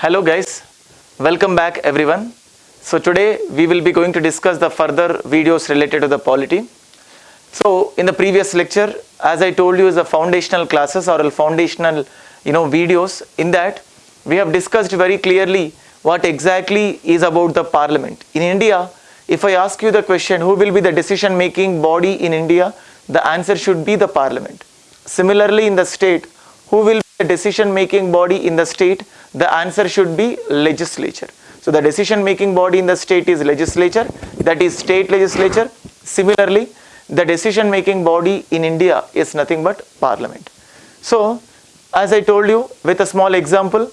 Hello guys, welcome back everyone. So today we will be going to discuss the further videos related to the polity. So in the previous lecture, as I told you is the foundational classes or foundational you know videos. In that we have discussed very clearly what exactly is about the parliament. In India, if I ask you the question who will be the decision making body in India, the answer should be the parliament. Similarly in the state, who will be the decision making body in the state, the answer should be legislature. So the decision making body in the state is legislature, that is state legislature. Similarly, the decision making body in India is nothing but parliament. So as I told you with a small example,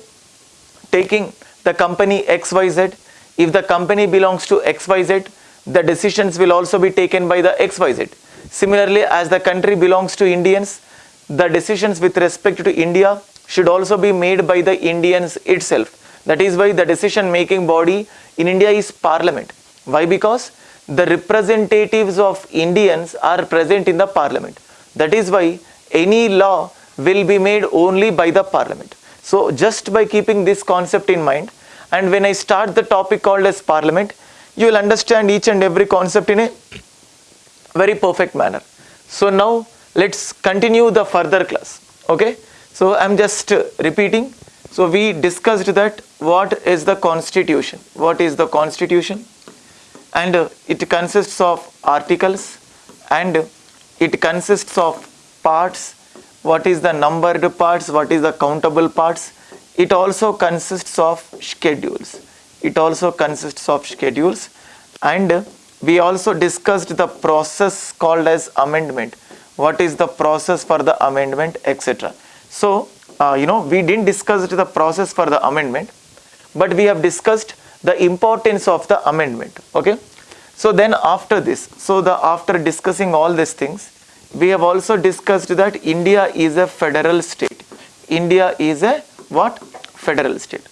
taking the company XYZ, if the company belongs to XYZ, the decisions will also be taken by the XYZ. Similarly, as the country belongs to Indians, the decisions with respect to India should also be made by the Indians itself. That is why the decision making body in India is parliament. Why? Because the representatives of Indians are present in the parliament. That is why any law will be made only by the parliament. So just by keeping this concept in mind and when I start the topic called as parliament, you will understand each and every concept in a very perfect manner. So now let's continue the further class. Okay. So I'm just repeating. So we discussed that what is the constitution? What is the constitution? And it consists of articles and it consists of parts. What is the numbered parts? What is the countable parts? It also consists of schedules. It also consists of schedules and we also discussed the process called as amendment. What is the process for the amendment etc. So, uh, you know we didn't discuss the process for the amendment but we have discussed the importance of the amendment okay? So then after this so the after discussing all these things we have also discussed that india is a federal state. India is a what? Federal state.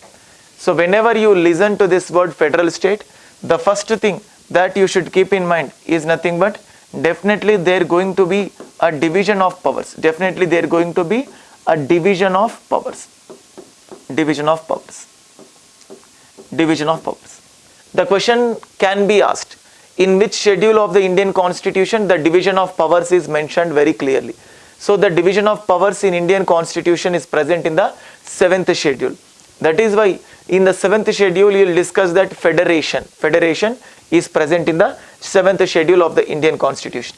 So whenever you listen to this word federal state the first thing that you should keep in mind is nothing but definitely there going to be a division of powers. Definitely there going to be a division of powers. Division of powers. Division of powers. The question can be asked in which schedule of the indian constitution the division of powers is mentioned very clearly? So the division of powers in indian constitution is present in the seventh schedule. That is why in the seventh schedule you will discuss that federation. Federation is present in the seventh schedule of the indian constitution.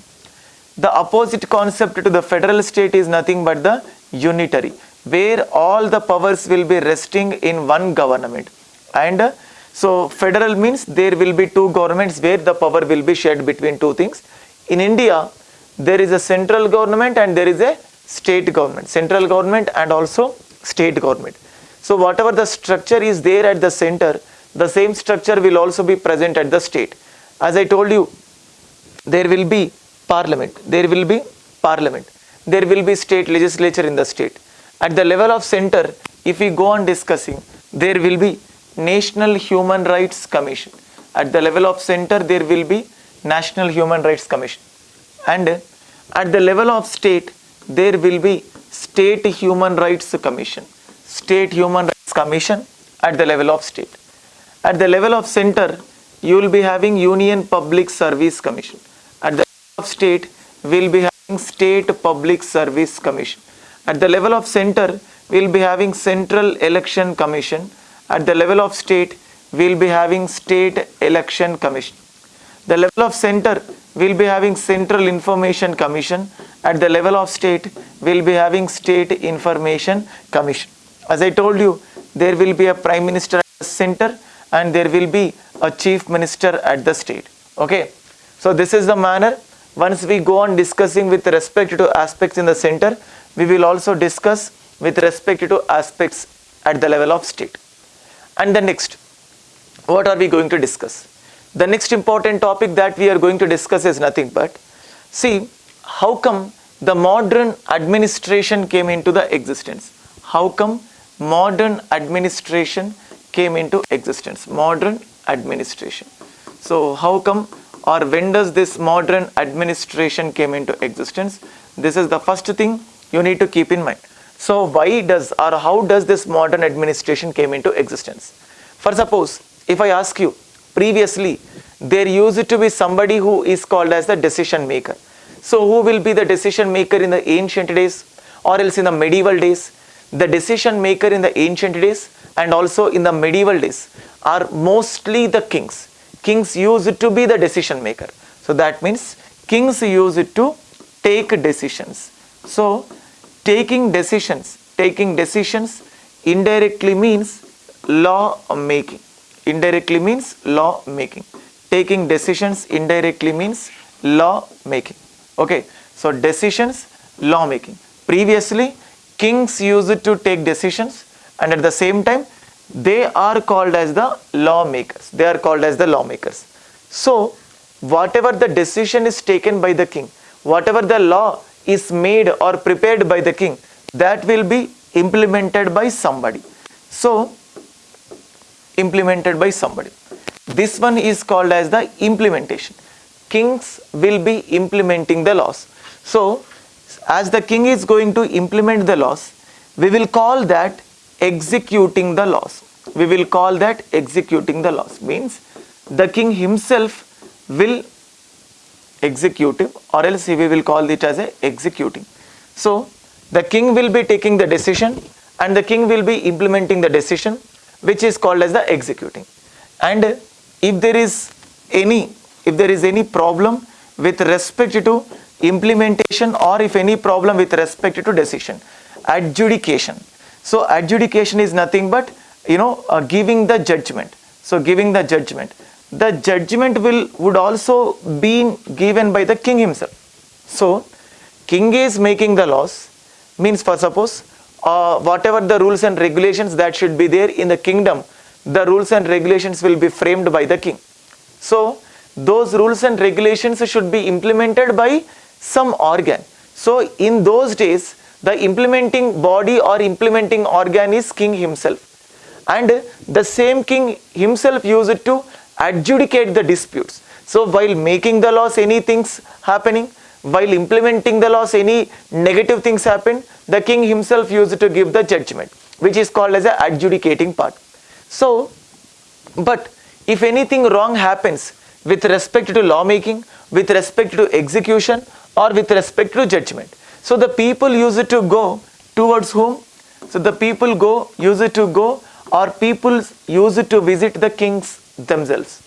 The opposite concept to the federal state is nothing but the unitary where all the powers will be resting in one government. And uh, so federal means there will be two governments where the power will be shared between two things. In india there is a central government and there is a state government central government and also state government. So whatever the structure is there at the center the same structure will also be present at the state. As i told you there will be parliament there will be parliament there will be state legislature in the state. At the level of center if we go on discussing there will be national human rights commission. At the level of center there will be national human rights commission. And at the level of state there will be state human rights commission. State human rights commission at the level of state. At the level of center you will be having union public service commission. At the level of state will be state public service commission. At the level of center we will be having central election commission. At the level of state we will be having state election commission. The level of center we will be having central information commission. At the level of state we will be having state information commission. As i told you there will be a prime minister at the center and there will be a chief minister at the state. Okay? So this is the manner once we go on discussing with respect to aspects in the center we will also discuss with respect to aspects at the level of state. And the next what are we going to discuss? The next important topic that we are going to discuss is nothing but see how come the modern administration came into the existence? How come modern administration came into existence? Modern administration. So how come or when does this modern administration came into existence this is the first thing you need to keep in mind So why does or how does this modern administration came into existence? For suppose if I ask you previously there used to be somebody who is called as the decision maker. So who will be the decision maker in the ancient days or else in the medieval days? The decision maker in the ancient days and also in the medieval days are mostly the kings. Kings used to be the decision maker. So that means kings used to take decisions. So taking decisions, taking decisions indirectly means law making. Indirectly means law making. Taking decisions indirectly means law making. Okay, so decisions, law making. Previously, kings used to take decisions and at the same time they are called as the lawmakers. They are called as the lawmakers. So, whatever the decision is taken by the king, whatever the law is made or prepared by the king, that will be implemented by somebody. So, implemented by somebody. This one is called as the implementation. Kings will be implementing the laws. So, as the king is going to implement the laws, we will call that executing the laws. We will call that executing the laws. Means the king himself will executive or else we will call it as a executing. So the king will be taking the decision and the king will be implementing the decision which is called as the executing. And if there is any if there is any problem with respect to implementation or if any problem with respect to decision adjudication so adjudication is nothing but, you know, uh, giving the judgment. So giving the judgment. The judgment will would also be given by the king himself. So king is making the laws means for suppose uh, whatever the rules and regulations that should be there in the kingdom, the rules and regulations will be framed by the king. So those rules and regulations should be implemented by some organ. So in those days the implementing body or implementing organ is king himself. And the same king himself used to adjudicate the disputes. So while making the laws any things happening while implementing the laws any negative things happen the king himself used to give the judgment which is called as a adjudicating part. So but if anything wrong happens with respect to lawmaking with respect to execution or with respect to judgment so the people use it to go towards whom? So the people go, use it to go or people use it to visit the kings themselves.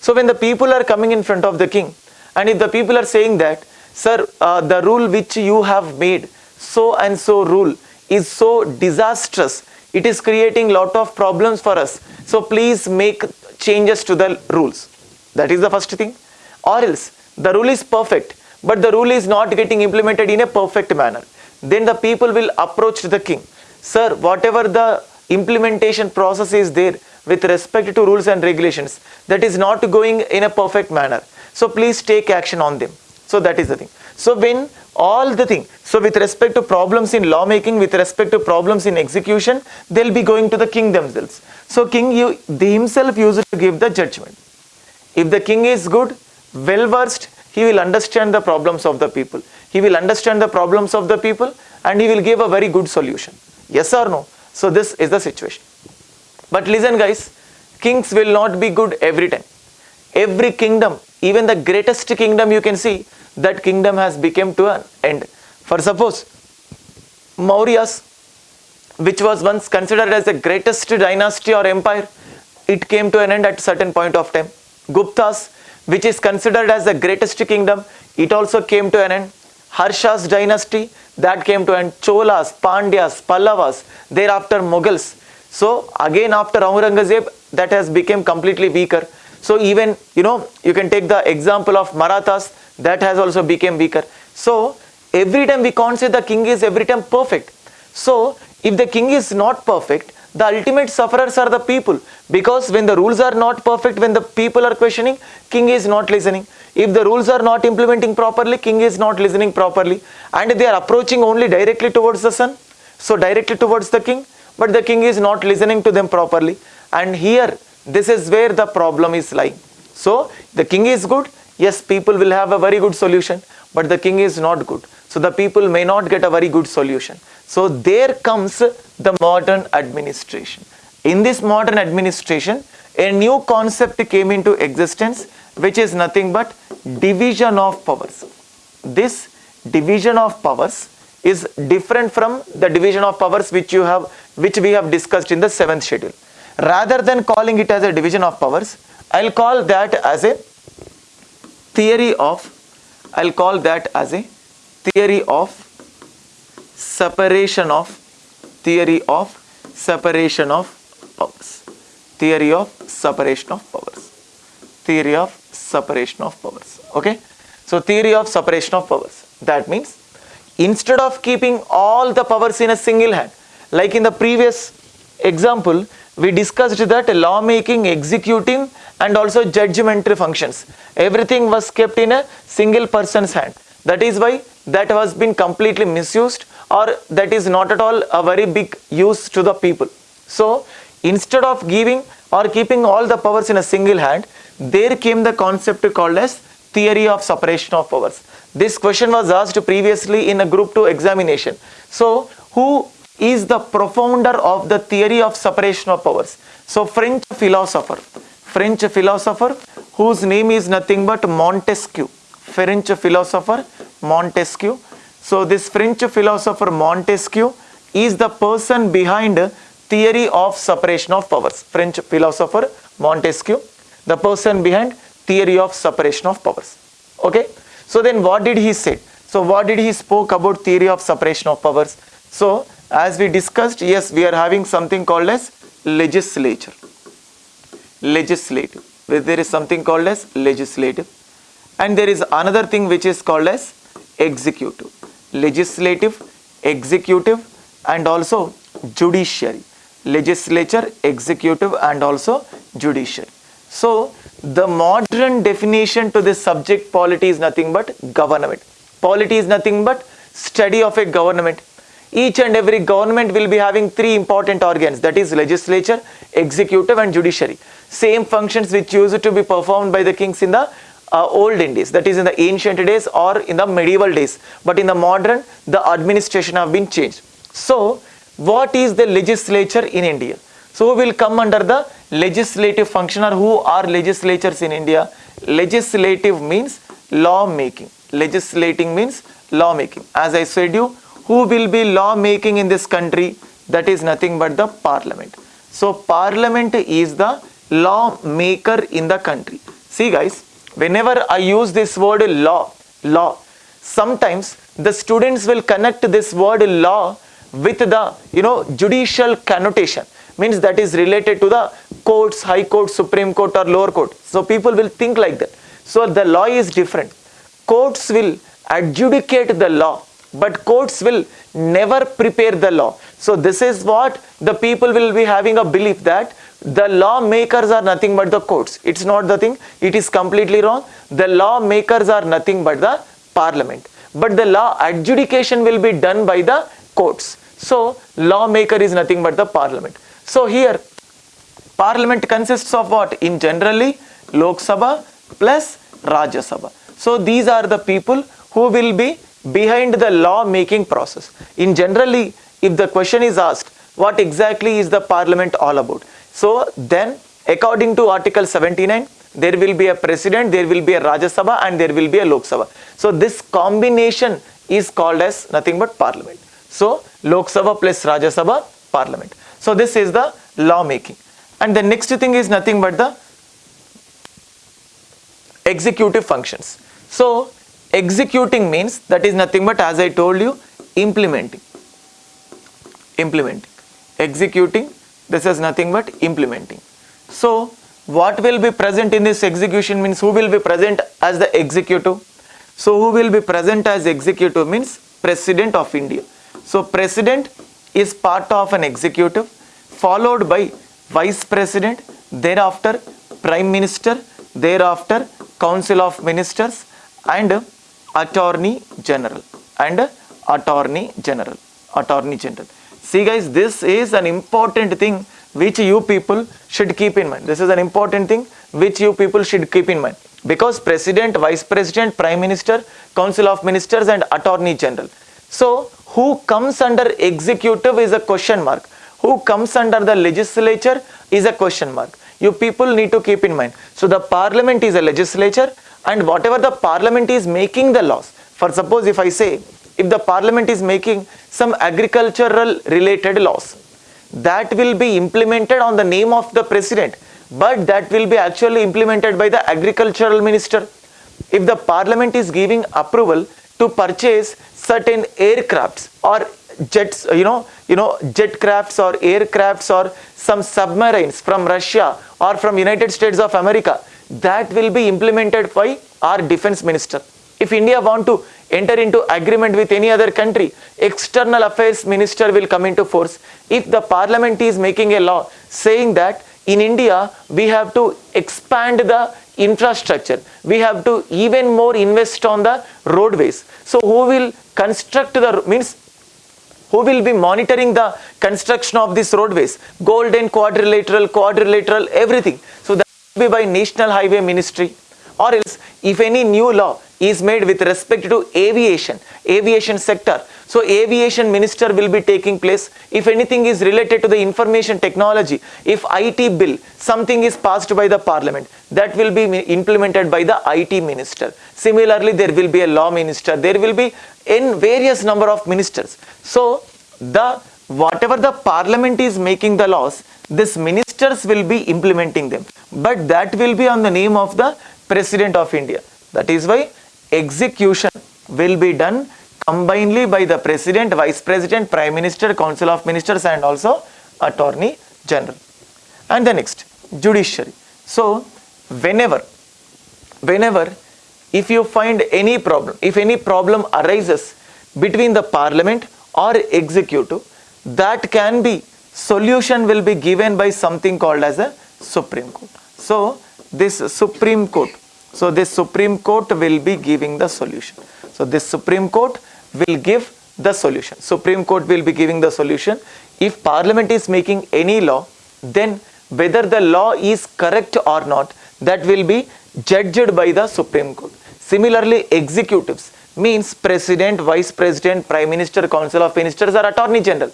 So when the people are coming in front of the king and if the people are saying that, sir, uh, the rule which you have made, so and so rule is so disastrous, it is creating lot of problems for us. So please make changes to the rules. That is the first thing. Or else the rule is perfect but the rule is not getting implemented in a perfect manner. Then the people will approach the king. Sir, whatever the implementation process is there with respect to rules and regulations, that is not going in a perfect manner. So please take action on them. So that is the thing. So when all the thing, so with respect to problems in lawmaking, with respect to problems in execution, they'll be going to the king themselves. So king you, himself used to give the judgment. If the king is good, well versed, he will understand the problems of the people. He will understand the problems of the people and he will give a very good solution. Yes or no? So this is the situation. But listen guys, kings will not be good every time. Every kingdom, even the greatest kingdom you can see, that kingdom has become to an end. For suppose, Mauryas, which was once considered as the greatest dynasty or empire, it came to an end at certain point of time. Guptas, which is considered as the greatest kingdom, it also came to an end. Harsha's dynasty, that came to an end. Cholas, Pandyas, Pallavas, thereafter Mughals. So again after Aurangzeb, that has become completely weaker. So even, you know, you can take the example of Marathas, that has also become weaker. So every time we can't say the king is every time perfect. So if the king is not perfect, the ultimate sufferers are the people. Because when the rules are not perfect when the people are questioning king is not listening. If the rules are not implementing properly king is not listening properly. And they are approaching only directly towards the sun. So directly towards the king. But the king is not listening to them properly. And here this is where the problem is lying. So the king is good. Yes people will have a very good solution. But the king is not good. So the people may not get a very good solution. So there comes the modern administration. In this modern administration, a new concept came into existence, which is nothing but division of powers. This division of powers is different from the division of powers which you have which we have discussed in the seventh schedule rather than calling it as a division of powers i'll call that as a theory of i'll call that as a theory of separation of theory of separation of powers. Theory of separation of powers. Theory of separation of powers. Okay? So theory of separation of powers. That means instead of keeping all the powers in a single hand like in the previous example we discussed that lawmaking executing and also judgmental functions everything was kept in a single person's hand. That is why that has been completely misused or that is not at all a very big use to the people so instead of giving or keeping all the powers in a single hand there came the concept called as theory of separation of powers this question was asked previously in a group 2 examination. So, who is the profounder of the theory of separation of powers? So, French philosopher, French philosopher whose name is nothing but Montesquieu. French philosopher Montesquieu. So, this French philosopher Montesquieu is the person behind theory of separation of powers. French philosopher Montesquieu, the person behind theory of separation of powers. Okay. So then what did he say? So what did he spoke about theory of separation of powers? So as we discussed, yes, we are having something called as legislature. Legislative. There is something called as legislative. And there is another thing which is called as executive. Legislative, executive and also judiciary. Legislature, executive and also judiciary. So the modern definition to this subject polity is nothing but government. Polity is nothing but study of a government. Each and every government will be having three important organs that is legislature, executive and judiciary. Same functions which used to be performed by the kings in the uh, old Indies that is in the ancient days or in the medieval days. But in the modern the administration have been changed. So what is the legislature in India? So will come under the legislative function or who are legislatures in India? Legislative means law making. Legislating means law making. As I said you, who will be law making in this country? That is nothing but the parliament. So parliament is the law maker in the country. See guys, whenever I use this word law, law, sometimes the students will connect this word law with the you know judicial connotation means that is related to the courts, high court, supreme court or lower court. So people will think like that. So the law is different. Courts will adjudicate the law, but courts will never prepare the law. So this is what the people will be having a belief that the lawmakers are nothing but the courts. It's not the thing. It is completely wrong. The lawmakers are nothing but the parliament. But the law adjudication will be done by the courts. So lawmaker is nothing but the parliament. So here parliament consists of what? In generally Lok Sabha plus Rajya Sabha. So these are the people who will be behind the law making process. In generally if the question is asked what exactly is the parliament all about? So then according to article 79 there will be a president, there will be a Rajya Sabha and there will be a Lok Sabha. So this combination is called as nothing but parliament. So Lok Sabha plus Rajya Sabha parliament. So this is the law making. And the next thing is nothing but the executive functions. So executing means that is nothing but as I told you implementing. Implementing. Executing this is nothing but implementing. So what will be present in this execution means who will be present as the executive. So who will be present as executive means president of India. So president is part of an executive followed by vice president, thereafter prime minister, thereafter council of ministers and attorney general and attorney general, attorney general. See guys, this is an important thing which you people should keep in mind. This is an important thing which you people should keep in mind. because president, vice president, prime minister, council of ministers and attorney general. So who comes under executive is a question mark. Who comes under the legislature is a question mark. You people need to keep in mind. So the parliament is a legislature and whatever the parliament is making the laws. For suppose if I say, if the parliament is making some agricultural related laws, that will be implemented on the name of the president but that will be actually implemented by the agricultural minister. If the parliament is giving approval to purchase certain aircrafts or jets, you know, you know, jet crafts or aircrafts or some submarines from Russia or from United States of America, that will be implemented by our defense minister. If India want to enter into agreement with any other country, external affairs minister will come into force. If the parliament is making a law saying that in India, we have to expand the infrastructure. We have to even more invest on the roadways. So who will construct the, means who will be monitoring the construction of these roadways? Golden, quadrilateral, quadrilateral, everything. So that will be by National Highway Ministry. Or else, if any new law is made with respect to aviation, aviation sector, so aviation minister will be taking place. If anything is related to the information technology, if IT bill, something is passed by the parliament, that will be implemented by the IT minister. Similarly, there will be a law minister. There will be in various number of ministers. So the whatever the parliament is making the laws, this ministers will be implementing them. But that will be on the name of the President of India. That is why execution will be done combinedly by the president, vice president, prime minister, council of ministers and also attorney general. And the next, judiciary. So, whenever, whenever if you find any problem, if any problem arises between the parliament or executive, that can be solution will be given by something called as a Supreme Court. So, this Supreme Court, so this Supreme Court will be giving the solution. So, this Supreme Court will give the solution. Supreme Court will be giving the solution. If Parliament is making any law, then whether the law is correct or not, that will be judged by the Supreme Court. Similarly, executives means President, Vice President, Prime Minister, Council of Ministers or Attorney General.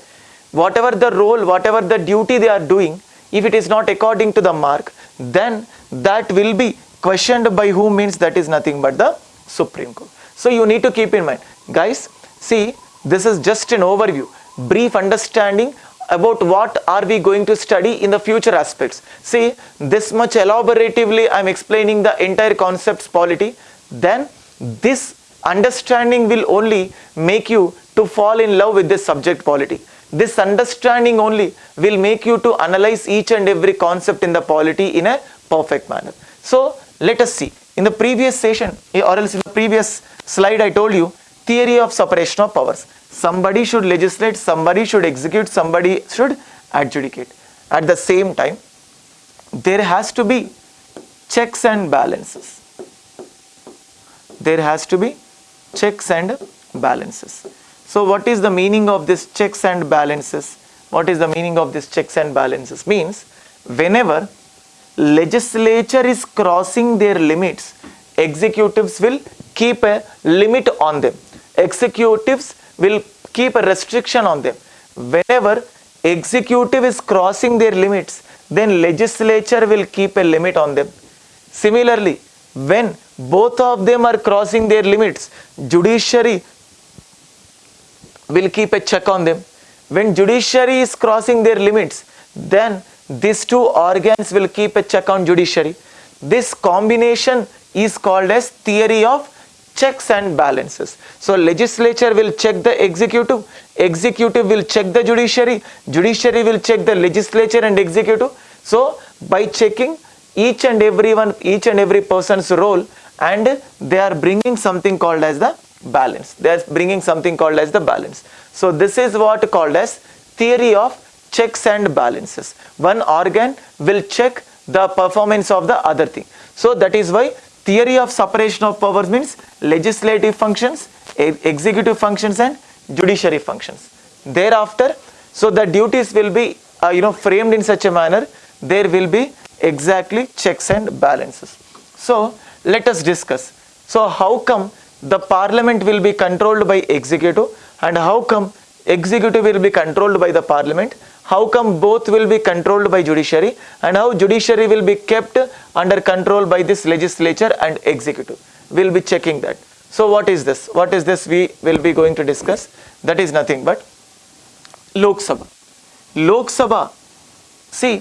Whatever the role, whatever the duty they are doing, if it is not according to the mark, then that will be questioned by whom means that is nothing but the Supreme Court. So you need to keep in mind Guys, see, this is just an overview, brief understanding about what are we going to study in the future aspects. See, this much elaboratively I am explaining the entire concepts polity. Then this understanding will only make you to fall in love with this subject polity. This understanding only will make you to analyze each and every concept in the polity in a perfect manner. So, let us see. In the previous session eh, or else in the previous slide I told you theory of separation of powers. Somebody should legislate, somebody should execute, somebody should adjudicate. At the same time, there has to be checks and balances. There has to be checks and balances. So what is the meaning of this checks and balances? What is the meaning of this checks and balances? Means whenever legislature is crossing their limits, executives will keep a limit on them executives will keep a restriction on them. Whenever executive is crossing their limits, then legislature will keep a limit on them. Similarly, when both of them are crossing their limits, judiciary will keep a check on them. When judiciary is crossing their limits, then these two organs will keep a check on judiciary. This combination is called as theory of checks and balances. So legislature will check the executive, executive will check the judiciary, judiciary will check the legislature and executive. So by checking each and every one, each and every person's role and they are bringing something called as the balance. They are bringing something called as the balance. So this is what called as theory of checks and balances. One organ will check the performance of the other thing. So that is why theory of separation of powers means legislative functions, executive functions and judiciary functions. Thereafter, so the duties will be uh, you know framed in such a manner, there will be exactly checks and balances. So let us discuss. So how come the parliament will be controlled by executive and how come executive will be controlled by the parliament? How come both will be controlled by judiciary and how judiciary will be kept under control by this legislature and executive? We'll be checking that. So what is this? What is this we will be going to discuss? That is nothing but Lok Sabha. Lok Sabha, see,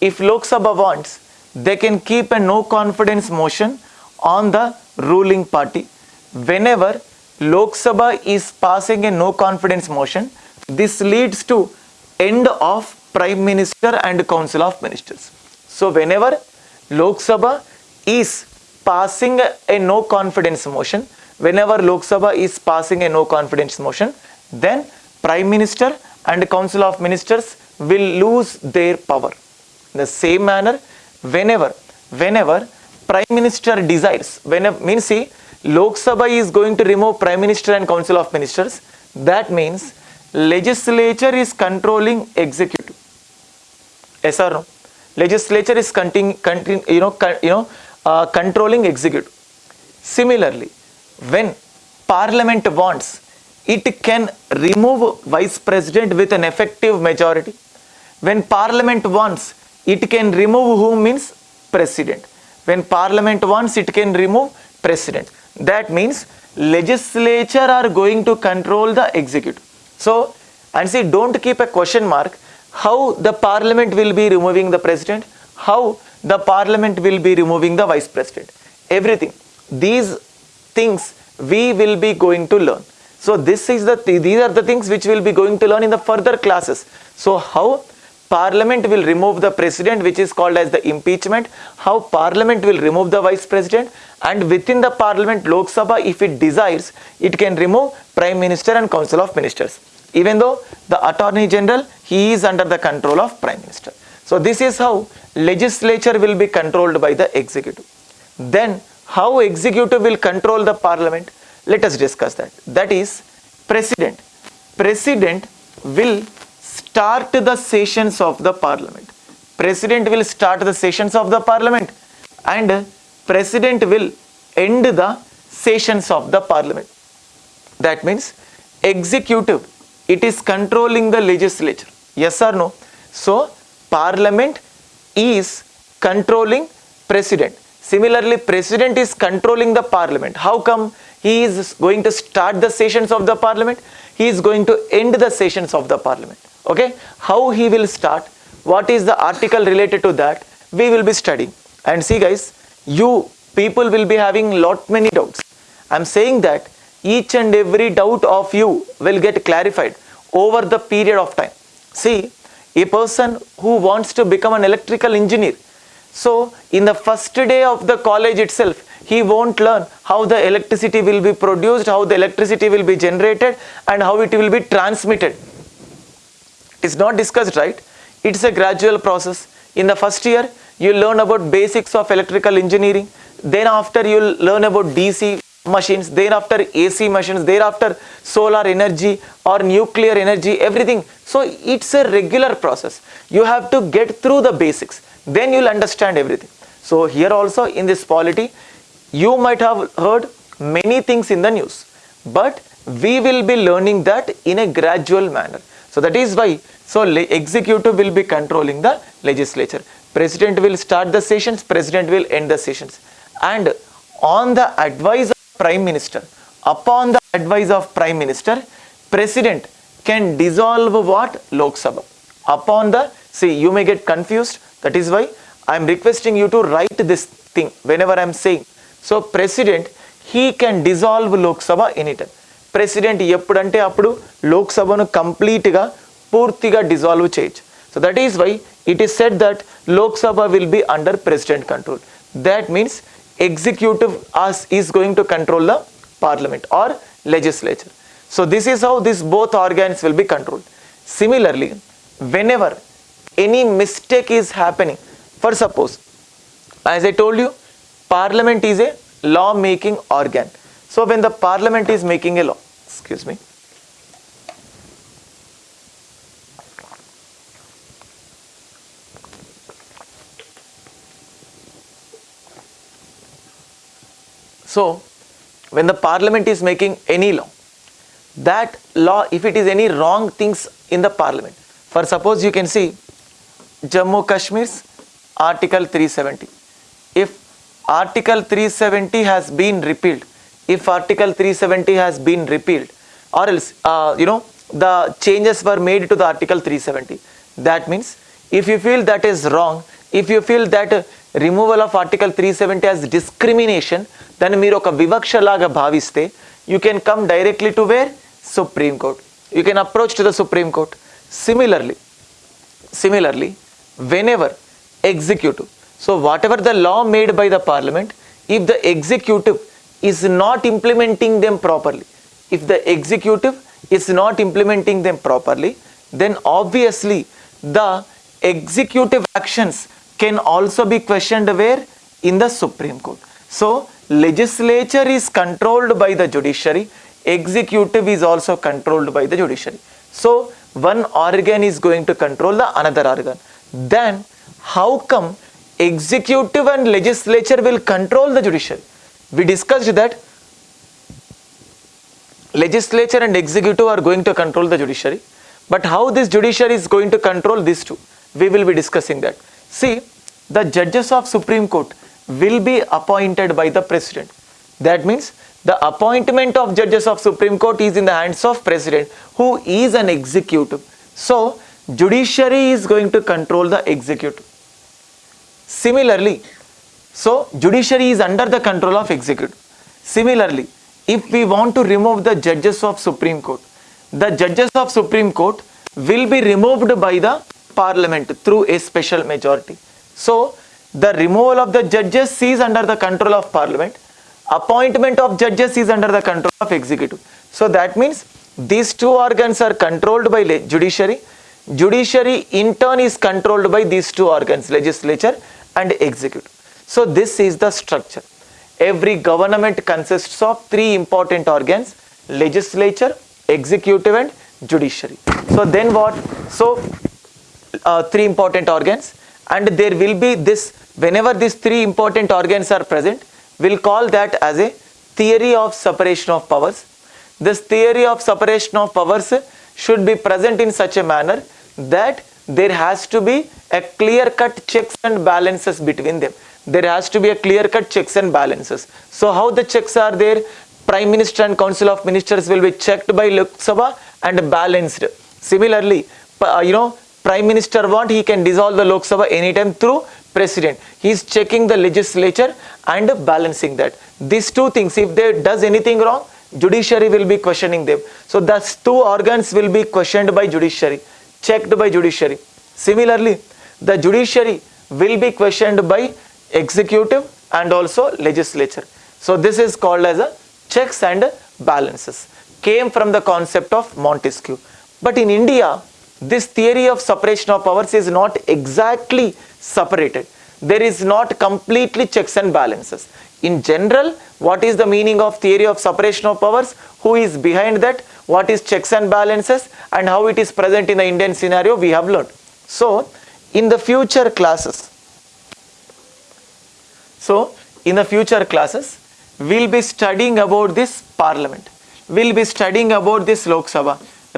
if Lok Sabha wants, they can keep a no confidence motion on the ruling party. Whenever Lok Sabha is passing a no confidence motion, this leads to end of Prime Minister and Council of Ministers. So whenever Lok Sabha is passing a no confidence motion, whenever Lok Sabha is passing a no confidence motion, then Prime Minister and Council of Ministers will lose their power. In the same manner, whenever, whenever Prime Minister desires, whenever, means see, Lok Sabha is going to remove Prime Minister and Council of Ministers, that means legislature is controlling executive. Yes or no? Legislature is you know, you know, uh, controlling executive. Similarly, when Parliament wants, it can remove Vice President with an effective majority. When Parliament wants, it can remove who means President. When Parliament wants, it can remove President. That means legislature are going to control the executive. So, and see, don't keep a question mark how the parliament will be removing the president, how the parliament will be removing the vice president. Everything. These things we will be going to learn. So this is the these are the things which we'll be going to learn in the further classes. So how parliament will remove the president which is called as the impeachment, how parliament will remove the vice president? And within the parliament Lok Sabha if it desires it can remove prime minister and council of ministers. Even though the attorney general he is under the control of prime minister. So this is how legislature will be controlled by the executive. Then how executive will control the parliament? Let us discuss that. That is president. President will start the sessions of the parliament president will start the sessions of the parliament and president will end the sessions of the parliament. That means executive, it is controlling the legislature. Yes or no? So parliament is controlling president. Similarly, president is controlling the parliament. How come he is going to start the sessions of the parliament? He is going to end the sessions of the parliament. Okay? How he will start? What is the article related to that? We will be studying. And see guys, you people will be having lot many doubts. I'm saying that each and every doubt of you will get clarified over the period of time. See, a person who wants to become an electrical engineer, so in the first day of the college itself, he won't learn how the electricity will be produced, how the electricity will be generated and how it will be transmitted. It's not discussed, right? It's a gradual process. In the first year, you learn about basics of electrical engineering. Then after you learn about DC machines. Then after AC machines. Thereafter solar energy or nuclear energy everything. So it's a regular process. You have to get through the basics. Then you'll understand everything. So here also in this polity you might have heard many things in the news. But we will be learning that in a gradual manner. So that is why so executive will be controlling the legislature president will start the sessions president will end the sessions and on the advice of prime minister upon the advice of prime minister president can dissolve what lok sabha upon the see you may get confused that is why i am requesting you to write this thing whenever i am saying so president he can dissolve lok sabha anytime president ఎప్పుడంటే అప్పుడు లోక్సభను కంప్లీట్గా Spurtiga dissolve change. So that is why it is said that Lok Sabha will be under president control. That means executive us is going to control the parliament or legislature. So this is how these both organs will be controlled. Similarly, whenever any mistake is happening, for suppose, as I told you, parliament is a law making organ. So when the parliament is making a law, excuse me, So, when the parliament is making any law, that law, if it is any wrong things in the parliament, for suppose you can see Jammu Kashmir's Article 370. If Article 370 has been repealed, if Article 370 has been repealed, or else, uh, you know, the changes were made to the Article 370. That means, if you feel that is wrong, if you feel that uh, removal of Article 370 as discrimination, దాన్ని మీరు ఒక వివక్ష లాగా భావిస్తే you can come directly to where supreme court you can approach to the supreme court similarly similarly whenever executive so whatever the law made by the parliament if the executive is not implementing them properly if the executive is not implementing them properly then obviously the executive actions can also be questioned wherein the supreme court so legislature is controlled by the judiciary, executive is also controlled by the judiciary. So, one organ is going to control the another organ. Then, how come executive and legislature will control the judiciary? We discussed that legislature and executive are going to control the judiciary. But how this judiciary is going to control these two? We will be discussing that. See, the judges of Supreme Court will be appointed by the president. That means the appointment of judges of Supreme Court is in the hands of president who is an executive. So, judiciary is going to control the executive. Similarly, so judiciary is under the control of executive. Similarly, if we want to remove the judges of Supreme Court, the judges of Supreme Court will be removed by the parliament through a special majority. So, the removal of the judges is under the control of parliament. Appointment of judges is under the control of executive. So, that means these two organs are controlled by judiciary. Judiciary in turn is controlled by these two organs, legislature and executive. So, this is the structure. Every government consists of three important organs, legislature, executive and judiciary. So, then what? So, uh, three important organs and there will be this whenever these three important organs are present we'll call that as a theory of separation of powers. This theory of separation of powers should be present in such a manner that there has to be a clear cut checks and balances between them. There has to be a clear cut checks and balances. So how the checks are there? Prime minister and council of ministers will be checked by lok sabha and balanced. Similarly you know prime minister want he can dissolve the lok sabha anytime through president. He is checking the legislature and balancing that. These two things if they does anything wrong judiciary will be questioning them. So thus two organs will be questioned by judiciary checked by judiciary. Similarly the judiciary will be questioned by executive and also legislature. So this is called as a checks and balances. Came from the concept of montesquieu. But in india this theory of separation of powers is not exactly separated. There is not completely checks and balances. In general what is the meaning of theory of separation of powers? Who is behind that? What is checks and balances? And how it is present in the indian scenario we have learned. So in the future classes so in the future classes we'll be studying about this parliament. We'll be studying about this lok sabha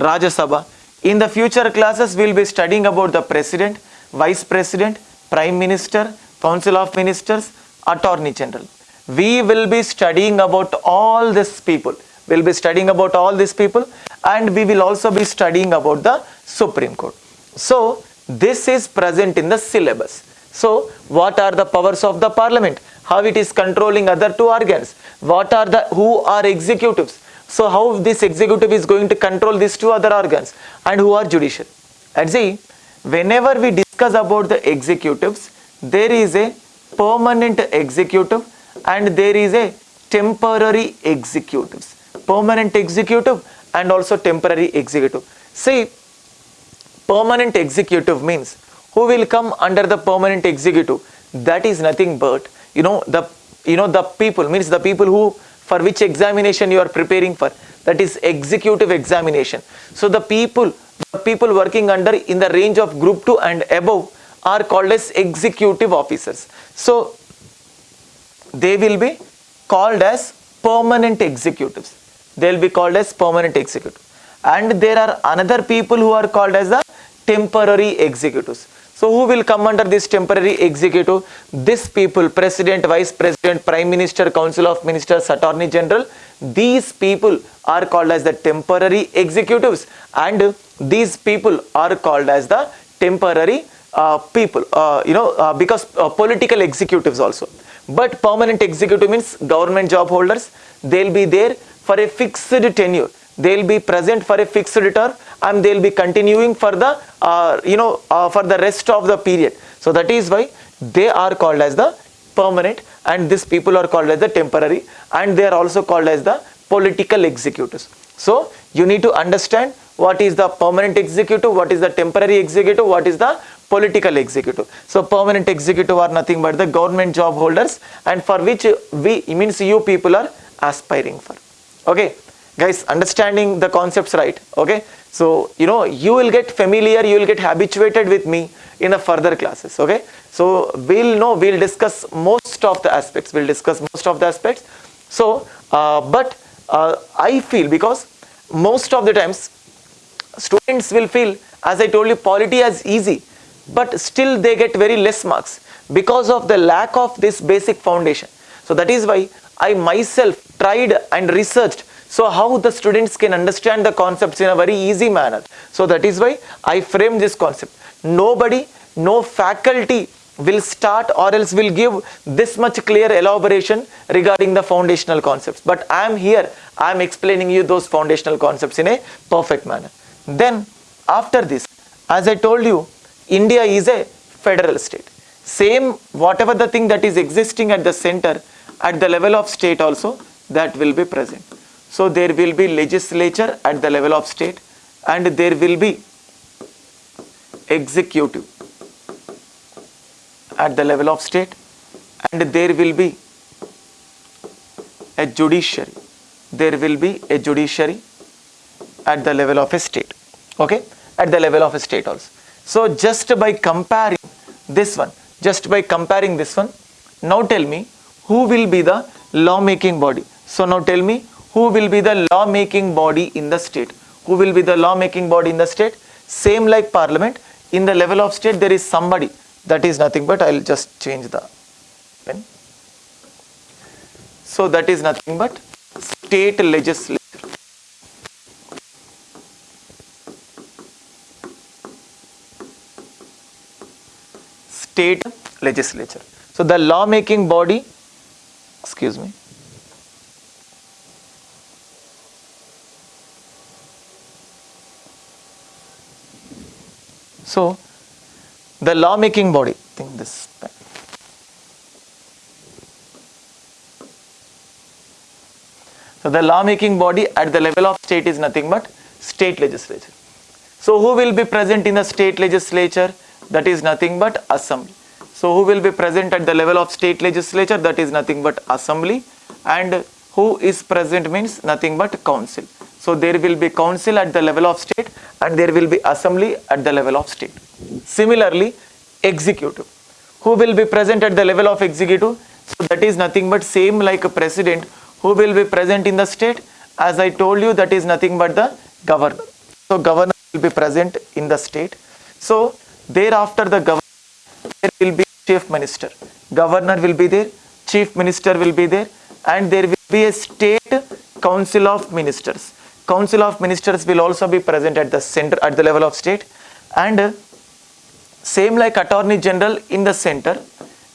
rajya sabha in the future classes we'll be studying about the president vice president prime minister council of ministers attorney general. We will be studying about all these people. We'll be studying about all these people and we will also be studying about the supreme court. So this is present in the syllabus. So what are the powers of the parliament? How it is controlling other two organs? What are the who are executives so how this executive is going to control these two other organs? And who are judicial? And see whenever we discuss about the executives there is a permanent executive and there is a temporary executives. Permanent executive and also temporary executive. See permanent executive means who will come under the permanent executive? That is nothing but you know the you know the people means the people who for which examination you are preparing for. That is executive examination. So the people the people working under in the range of group 2 and above are called as executive officers. So they will be called as permanent executives. They'll be called as permanent executive. And there are another people who are called as the temporary executives so who will come under this temporary executive? This people president vice president prime minister council of ministers attorney general. These people are called as the temporary executives. And these people are called as the temporary uh, people uh, you know uh, because uh, political executives also. But permanent executive means government job holders. They'll be there for a fixed tenure. They'll be present for a fixed term and they'll be continuing for the uh, you know uh, for the rest of the period. So that is why they are called as the permanent and these people are called as the temporary and they are also called as the political executives. So you need to understand what is the permanent executive what is the temporary executive what is the political executive. So permanent executive are nothing but the government job holders and for which we means you people are aspiring for. Okay guys understanding the concepts right? Okay? So you know you will get familiar you will get habituated with me in the further classes okay? So we'll know we'll discuss most of the aspects we'll discuss most of the aspects. So uh, but uh, i feel because most of the times students will feel as i told you polity as easy but still they get very less marks because of the lack of this basic foundation. So that is why i myself tried and researched so how the students can understand the concepts in a very easy manner. So that is why i frame this concept. Nobody no faculty will start or else will give this much clear elaboration regarding the foundational concepts. But i am here i am explaining you those foundational concepts in a perfect manner. Then after this as i told you india is a federal state. Same whatever the thing that is existing at the center at the level of state also that will be present so there will be legislature at the level of state and there will be executive at the level of state and there will be a judiciary. There will be a judiciary at the level of a state. Okay? At the level of a state also. So just by comparing this one just by comparing this one now tell me who will be the law making body. So now tell me who will be the law making body in the state? Who will be the law making body in the state? Same like parliament. In the level of state there is somebody. That is nothing but i'll just change the pen. So that is nothing but state legislature. State legislature. So the law making body excuse me So, the law making body, think this. So, the law making body at the level of state is nothing but state legislature. So, who will be present in the state legislature? That is nothing but assembly. So, who will be present at the level of state legislature? That is nothing but assembly and who is present means nothing but council. So, there will be council at the level of state and there will be assembly at the level of state. Similarly, executive. Who will be present at the level of executive? So, that is nothing but same like a president who will be present in the state as I told you that is nothing but the governor. So, governor will be present in the state. So, thereafter the governor there will be chief minister. Governor will be there, chief minister will be there and there will be a state council of ministers. Council of ministers will also be present at the center at the level of state and uh, same like attorney general in the center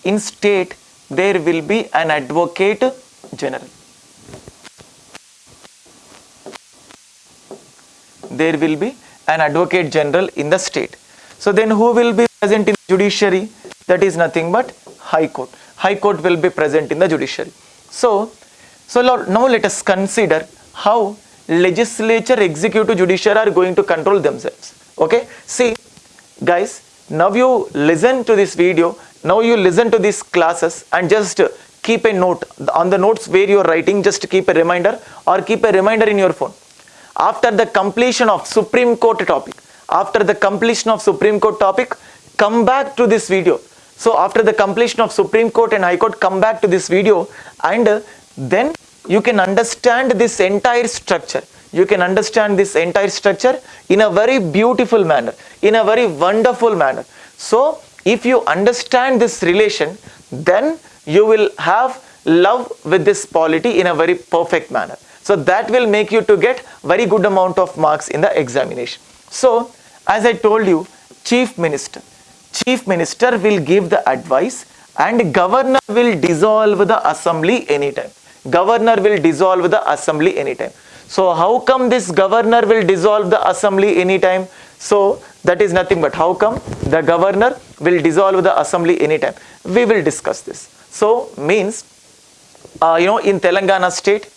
in state there will be an advocate general. There will be an advocate general in the state. So then who will be present in judiciary? That is nothing but high court. High court will be present in the judiciary. So, so now let us consider how legislature, executive, judiciary are going to control themselves. Okay. See guys, now you listen to this video, now you listen to these classes and just keep a note on the notes where you are writing just keep a reminder or keep a reminder in your phone. After the completion of Supreme Court topic, after the completion of Supreme Court topic, come back to this video. So after the completion of Supreme Court and High Court, come back to this video and then you can understand this entire structure. You can understand this entire structure in a very beautiful manner in a very wonderful manner. So if you understand this relation then you will have love with this polity in a very perfect manner. So that will make you to get very good amount of marks in the examination. So as i told you chief minister chief minister will give the advice and governor will dissolve the assembly anytime governor will dissolve the assembly anytime so how come this governor will dissolve the assembly anytime? So that is nothing but how come the governor will dissolve the assembly anytime? We will discuss this. So means, uh, you know, in Telangana state,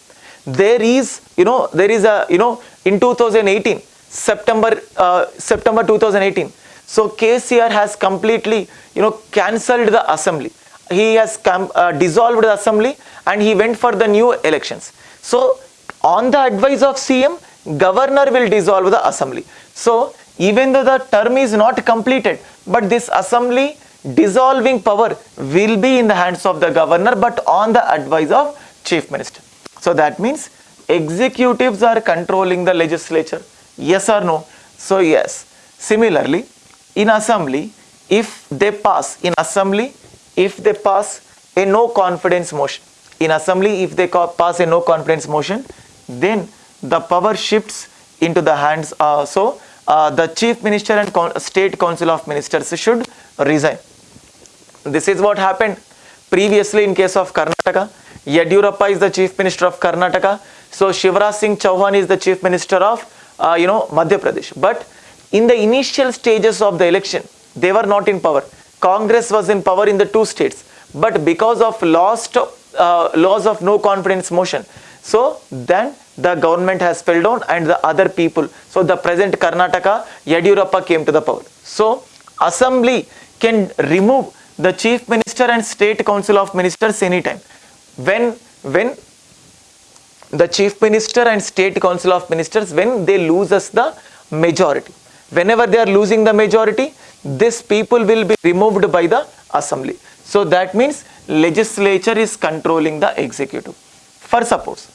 there is, you know, there is a, you know, in 2018, September, uh, September 2018. So KCR has completely, you know, cancelled the assembly. He has uh, dissolved the assembly and he went for the new elections. So on the advice of CM, governor will dissolve the assembly. So even though the term is not completed, but this assembly dissolving power will be in the hands of the governor, but on the advice of chief minister. So that means executives are controlling the legislature. Yes or no? So yes. Similarly, in assembly, if they pass in assembly, if they pass a no confidence motion, in assembly, if they pass a no confidence motion, then the power shifts into the hands uh, so uh, the chief minister and state council of ministers should resign. This is what happened previously in case of karnataka. Yadurappa is the chief minister of karnataka. So shivraj singh chauhan is the chief minister of uh, you know madhya pradesh. But in the initial stages of the election they were not in power. Congress was in power in the two states. But because of lost uh, laws of no confidence motion so then the government has fell down and the other people. So the present Karnataka, Yadurappa came to the power. So assembly can remove the chief minister and state council of ministers anytime. When, when the chief minister and state council of ministers, when they lose us the majority. Whenever they are losing the majority, this people will be removed by the assembly. So that means legislature is controlling the executive. For suppose,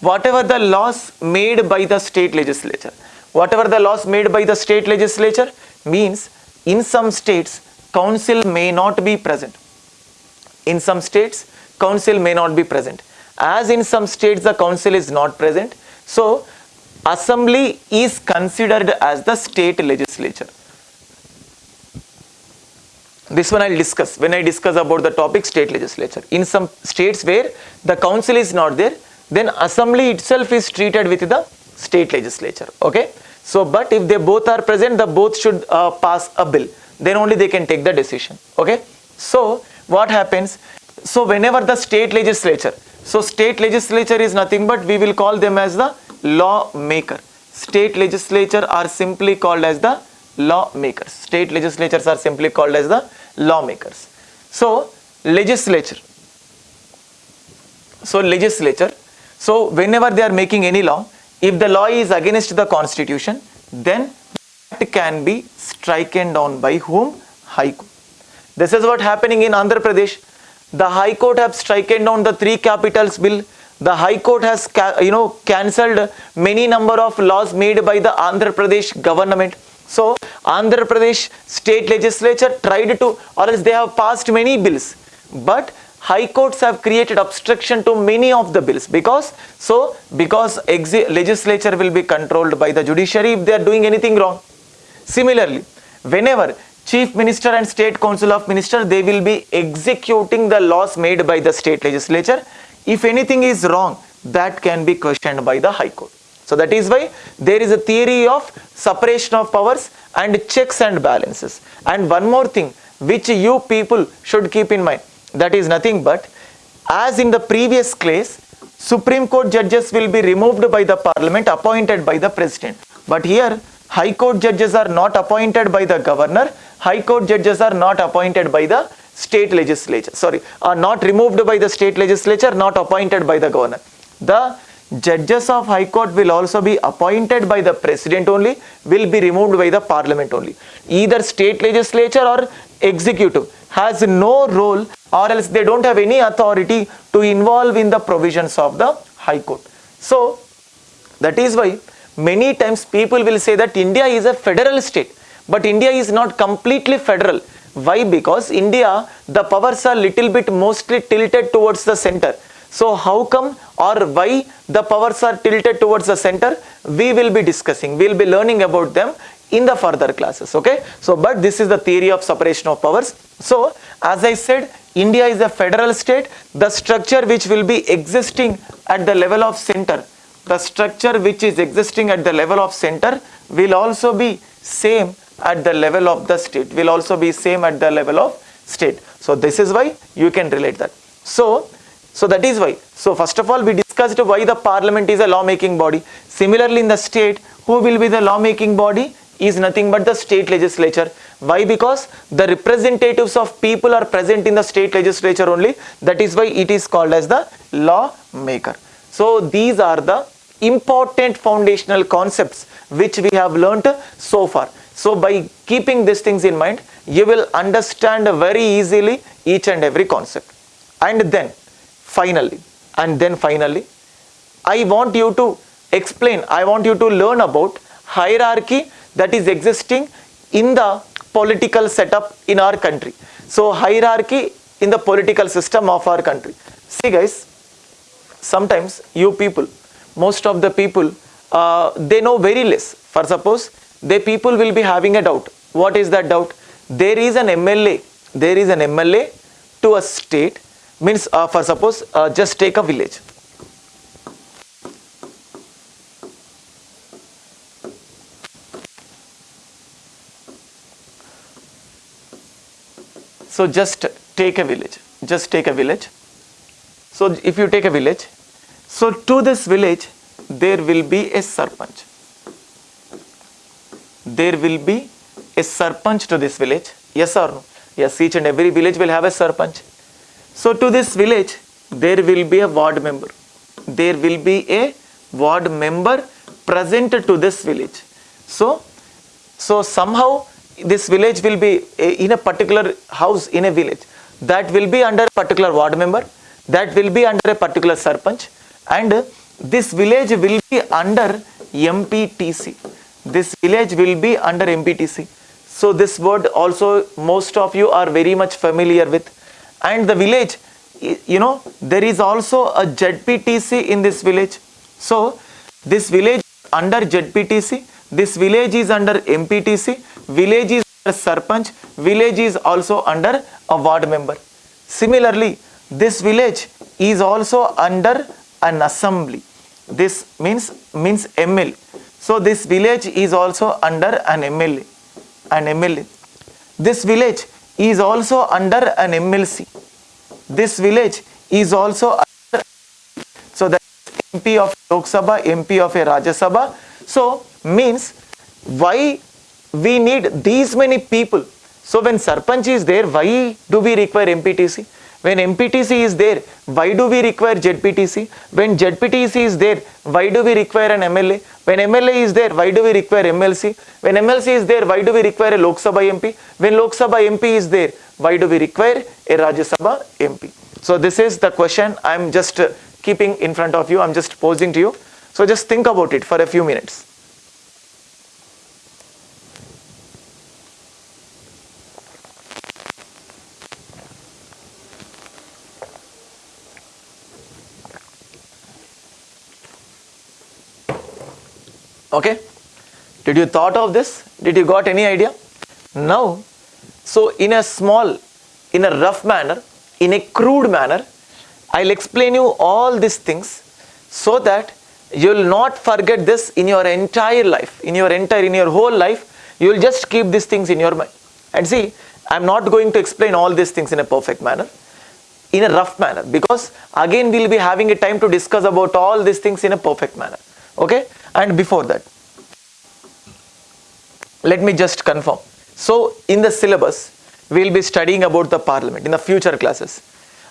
whatever the laws made by the state legislature whatever the laws made by the state legislature means in some states council may not be present. In some states council may not be present. As in some states the council is not present. So assembly is considered as the state legislature this one I'll discuss. When I discuss about the topic state legislature. In some states where the council is not there, then assembly itself is treated with the state legislature. Okay? So but if they both are present the both should uh, pass a bill. Then only they can take the decision. Okay? So what happens? So whenever the state legislature so state legislature is nothing but we will call them as the lawmaker. State legislature are simply called as the lawmakers. State legislatures are simply called as the lawmakers so legislature so legislature so whenever they are making any law, if the law is against the constitution, then it can be stricken down by whom? High Court. This is what happening in Andhra Pradesh. The High Court have stricken down the three capitals bill. The High Court has you know cancelled many number of laws made by the Andhra Pradesh government. So Andhra Pradesh state legislature tried to or else they have passed many bills. But high courts have created obstruction to many of the bills because so because legislature will be controlled by the judiciary if they are doing anything wrong. Similarly whenever chief minister and state council of minister they will be executing the laws made by the state legislature. If anything is wrong that can be questioned by the high court so that is why there is a theory of separation of powers and checks and balances. And one more thing which you people should keep in mind that is nothing but as in the previous case Supreme Court judges will be removed by the parliament appointed by the president. But here High Court judges are not appointed by the governor High Court judges are not appointed by the state legislature sorry are not removed by the state legislature not appointed by the governor. The judges of high court will also be appointed by the president only will be removed by the parliament only either state legislature or executive has no role or else they don't have any authority to involve in the provisions of the High Court. So that is why many times people will say that India is a federal state but India is not completely federal. Why? Because India the powers are little bit mostly tilted towards the center. So how come or why the powers are tilted towards the center? We will be discussing, we will be learning about them in the further classes okay? So but this is the theory of separation of powers. So as i said india is a federal state. The structure which will be existing at the level of center the structure which is existing at the level of center will also be same at the level of the state will also be same at the level of state. So this is why you can relate that. So so that is why so first of all we discussed why the parliament is a lawmaking body similarly in the state who will be the lawmaking body is nothing but the state legislature. Why? Because the representatives of people are present in the state legislature only. That is why it is called as the lawmaker. So these are the important foundational concepts which we have learnt so far. So by keeping these things in mind, you will understand very easily each and every concept. And then finally, and then finally, I want you to explain, I want you to learn about hierarchy that is existing in the political setup in our country. So hierarchy in the political system of our country. See guys, sometimes you people, most of the people, uh, they know very less. For suppose, the people will be having a doubt. What is that doubt? There is an MLA, there is an MLA to a state, means uh, for suppose, uh, just take a village So just take a village, just take a village. So if you take a village, so to this village, there will be a sarpanch. There will be a sarpanch to this village. Yes or no? Yes, each and every village will have a sarpanch. So to this village, there will be a ward member. There will be a ward member present to this village. So, so somehow this village will be eh, in a particular house in a village. That will be under a particular ward member. That will be under a particular sarpanch. And this village will be under MPTC this village will be under MPTC so this word also most of you are very much familiar with and the village you know there is also a ZPTC in this village. So this village under ZPTC this village is under MPTC village is under sarpanch village is also under a ward member. Similarly this village is also under an assembly. This means means ml so this village is also under an mla an mla this village is also under an mlc this village is also so that mp of lok sabha mp of a rajya sabha so means why we need these many people. So when Sarpanch is there, why do we require MPTC? When MPTC is there, why do we require ZPTC? When ZPTC is there, why do we require an MLA? When MLA is there, why do we require MLC? When MLC is there, why do we require a Lok Sabha MP? When Lok Sabha MP is there, why do we require a Rajya Sabha MP? So this is the question I am just uh, keeping in front of you. I am just posing to you. So just think about it for a few minutes. Okay? Did you thought of this? Did you got any idea? Now so in a small in a rough manner in a crude manner i'll explain you all these things so that you'll not forget this in your entire life in your entire in your whole life you'll just keep these things in your mind. And see i'm not going to explain all these things in a perfect manner in a rough manner because again we'll be having a time to discuss about all these things in a perfect manner. Okay and before that let me just confirm. So in the syllabus we will be studying about the parliament in the future classes.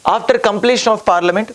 After completion of parliament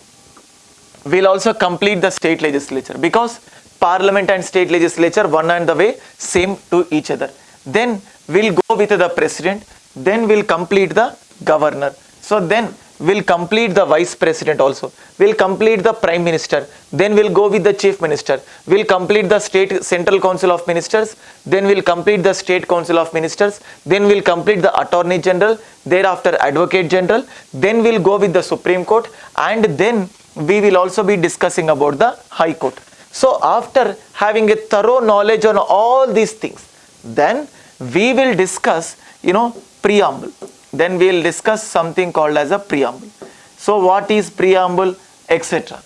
we will also complete the state legislature because parliament and state legislature one and the way same to each other. Then we'll go with the president then we'll complete the governor. So then we'll complete the vice president also. We'll complete the prime minister. Then we'll go with the chief minister. We'll complete the state central council of ministers. Then we'll complete the state council of ministers. Then we'll complete the attorney general. Thereafter advocate general. Then we'll go with the supreme court. And then we will also be discussing about the high court. So after having a thorough knowledge on all these things, then we will discuss, you know, preamble. Then we will discuss something called as a preamble. So what is preamble, etc.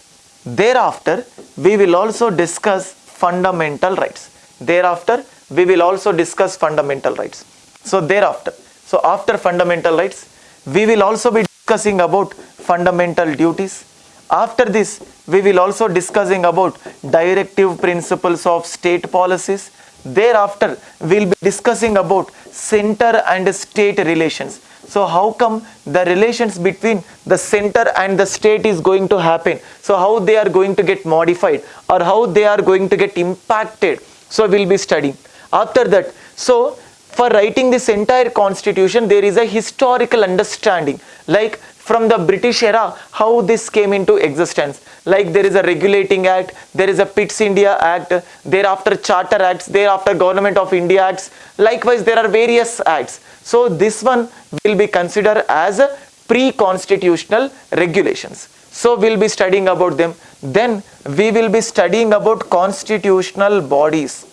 Thereafter, we will also discuss fundamental rights. Thereafter, we will also discuss fundamental rights. So thereafter, so after fundamental rights, we will also be discussing about fundamental duties. After this, we will also discussing about directive principles of state policies. Thereafter, we'll be discussing about center and state relations. So how come the relations between the center and the state is going to happen? So how they are going to get modified or how they are going to get impacted? So we'll be studying. After that, so for writing this entire constitution, there is a historical understanding like from the British era, how this came into existence. Like there is a regulating act, there is a Pitt's India Act, thereafter Charter Acts, thereafter Government of India Acts. Likewise, there are various acts. So this one will be considered as pre-constitutional regulations. So we'll be studying about them. Then we will be studying about constitutional bodies.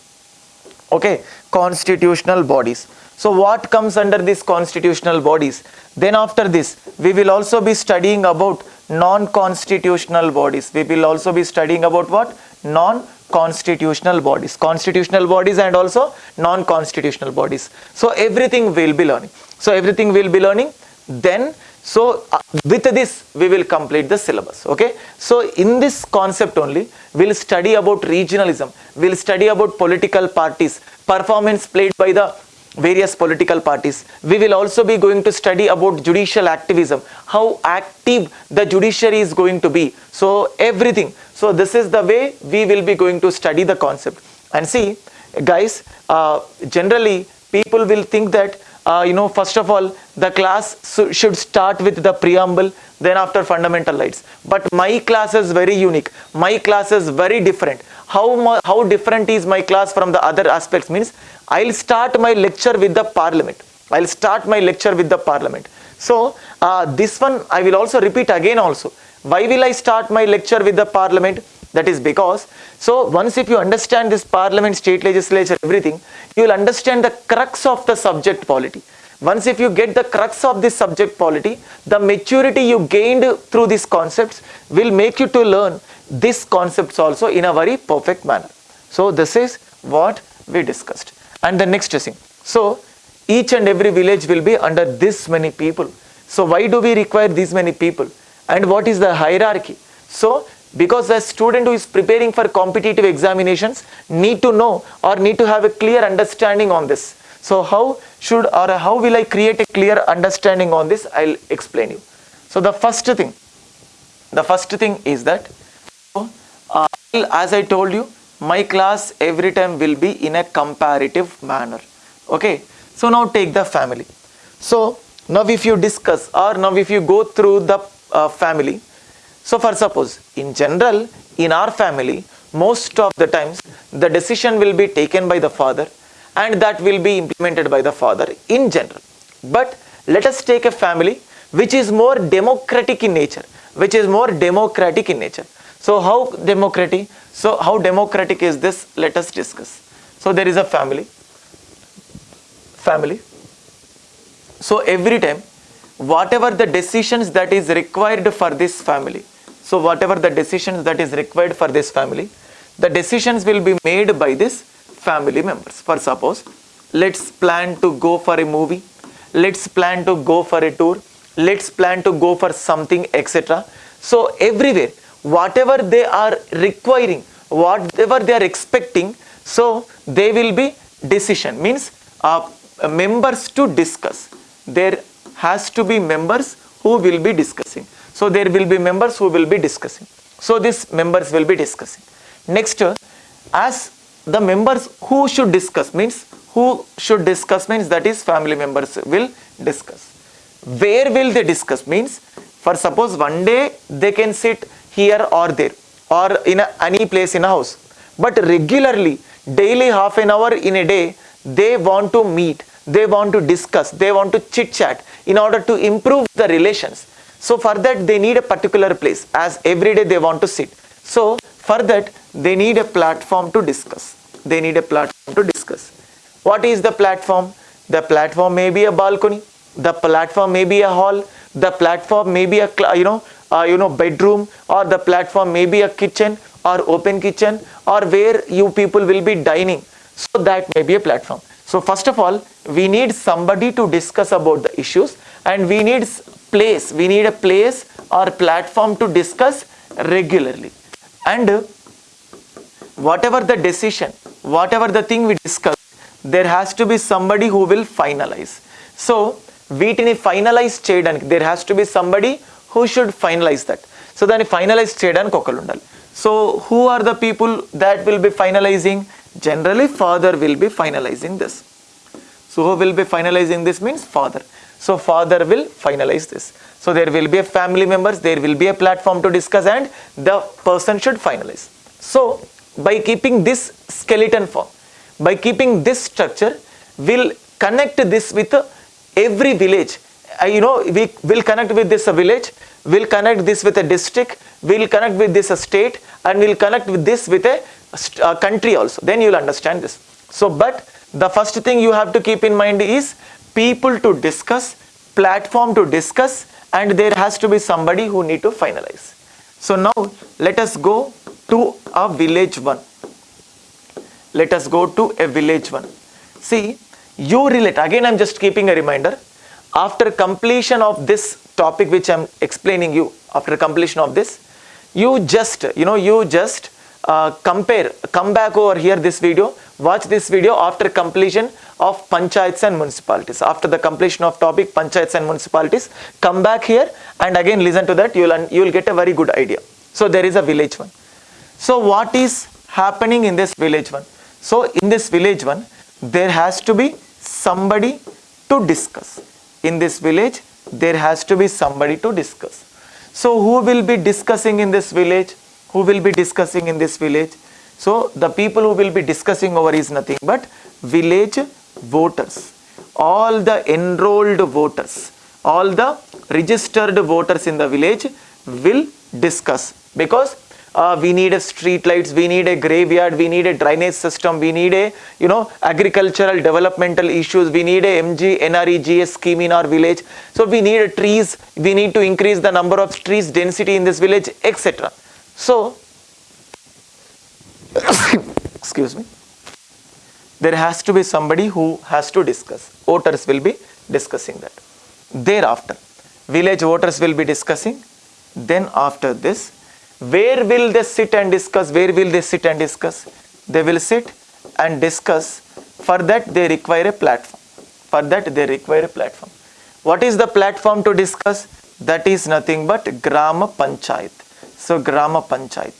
Okay, constitutional bodies. So what comes under these constitutional bodies? Then after this, we will also be studying about non-constitutional bodies. We will also be studying about what? Non-constitutional bodies. Constitutional bodies and also non-constitutional bodies. So everything will be learning. So everything will be learning. Then so uh, with this we will complete the syllabus okay so in this concept only we'll study about regionalism we'll study about political parties performance played by the various political parties. We will also be going to study about judicial activism, how active the judiciary is going to be. So everything. So this is the way we will be going to study the concept. And see, guys, uh, generally people will think that, uh, you know, first of all, the class should start with the preamble, then after fundamental rights. But my class is very unique. My class is very different. How, how different is my class from the other aspects means I'll start my lecture with the parliament. I'll start my lecture with the parliament. So uh, this one I will also repeat again also. Why will I start my lecture with the parliament? That is because, so once if you understand this parliament, state legislature, everything, you will understand the crux of the subject polity. Once if you get the crux of this subject polity, the maturity you gained through these concepts will make you to learn these concepts also in a very perfect manner. So this is what we discussed and the next thing. So each and every village will be under this many people. So why do we require these many people? And what is the hierarchy? So because the student who is preparing for competitive examinations need to know or need to have a clear understanding on this. So how should or how will I create a clear understanding on this? I'll explain you. So the first thing, the first thing is that uh, as I told you, my class every time will be in a comparative manner. Okay? So now take the family. So now if you discuss or now if you go through the uh, family. So for suppose in general in our family most of the times the decision will be taken by the father and that will be implemented by the father in general. But let us take a family which is more democratic in nature which is more democratic in nature so how democratic so how democratic is this? Let us discuss. So there is a family. Family. So every time, whatever the decisions that is required for this family, so whatever the decisions that is required for this family, the decisions will be made by this family members. For suppose, let's plan to go for a movie, let's plan to go for a tour, let's plan to go for something, etc. So everywhere, whatever they are requiring, whatever they are expecting, so they will be decision, means uh, members to discuss. There has to be members who will be discussing. So there will be members who will be discussing. So these members will be discussing. Next, as the members who should discuss means who should discuss means that is family members will discuss. where will they discuss means for suppose one day they can sit here or there or in a, any place in a house. But regularly daily half an hour in a day they want to meet they want to discuss they want to chit chat in order to improve the relations. So for that they need a particular place as every day they want to sit. So for that they need a platform to discuss. They need a platform to discuss. What is the platform? The platform may be a balcony the platform may be a hall the platform may be a you know uh, you know bedroom or the platform may be a kitchen or open kitchen or where you people will be dining so that may be a platform so first of all we need somebody to discuss about the issues and we need place we need a place or platform to discuss regularly and whatever the decision whatever the thing we discuss there has to be somebody who will finalize so వీటిని finalise చేయడానికి there has to be somebody who should finalise that so దాన్ని finalise చేయడానికి ఒకళ్ళు ఉండాలి so who are the people that will be finalising generally father will be finalising this so who will be finalizing this means father so father will finalize this so there will be a family members there will be a platform to discuss and the person should finalize so by keeping this skeleton form by keeping this structure will connect this with every village uh, you know we will connect with this uh, village will connect this with a district we will connect with this uh, state and we will connect with this with a uh, country also. Then you will understand this. So but the first thing you have to keep in mind is people to discuss platform to discuss and there has to be somebody who need to finalize. So now let us go to a village one. Let us go to a village one. See you relate again i'm just keeping a reminder after completion of this topic which i'm explaining you after completion of this you just you know you just uh, compare come back over here this video watch this video after completion of panchayats and municipalities. After the completion of topic panchayats and municipalities come back here and again listen to that you will you will get a very good idea. So there is a village one. So what is happening in this village one? So in this village one there has to be somebody to discuss in this village there has to be somebody to discuss. So who will be discussing in this village? Who will be discussing in this village? So the people who will be discussing over is nothing but village voters. All the enrolled voters all the registered voters in the village will discuss. Because uh, we need a street lights we need a graveyard we need a drainage system we need a you know agricultural developmental issues we need a mg nre gs scheme in our village. So we need trees we need to increase the number of trees density in this village etc so excuse me. There has to be somebody who has to discuss. Voters will be discussing that. Thereafter village voters will be discussing. Then after this where will they sit and discuss? Where will they sit and discuss? They will sit and discuss. For that they require a platform. For that they require a platform. What is the platform to discuss? That is nothing but grama panchayat. So grama panchayat.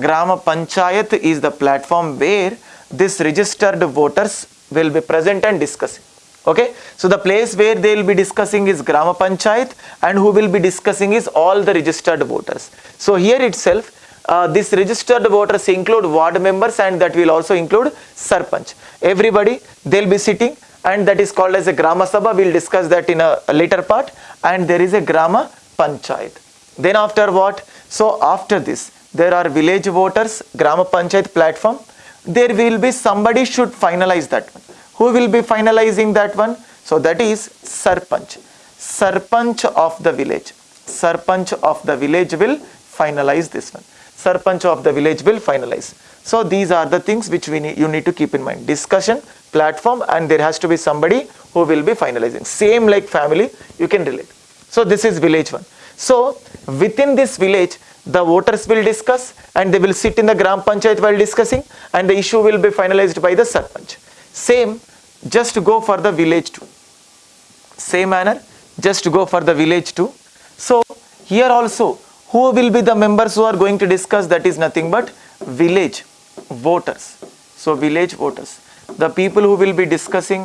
Grama panchayat is the platform where this registered voters will be present and discussing okay? So the place where they will be discussing is grama panchayat and who will be discussing is all the registered voters. So here itself uh, this registered voters include ward members and that will also include sarpanch. Everybody they'll be sitting and that is called as a grama sabha. We'll discuss that in a, a later part. And there is a grama panchayat. Then after what? So after this there are village voters grama panchayat platform. There will be somebody should finalize that one who will be finalizing that one? So that is sarpanch. Sarpanch of the village. Sarpanch of the village will finalize this one. Sarpanch of the village will finalize. So these are the things which we need, you need to keep in mind. Discussion platform and there has to be somebody who will be finalizing. Same like family you can relate. So this is village one. So within this village the voters will discuss and they will sit in the gram panchayat while discussing and the issue will be finalized by the sarpanch same just to go for the village 2 same manner just go for the village 2 so here also who will be the members who are going to discuss that is nothing but village voters so village voters the people who will be discussing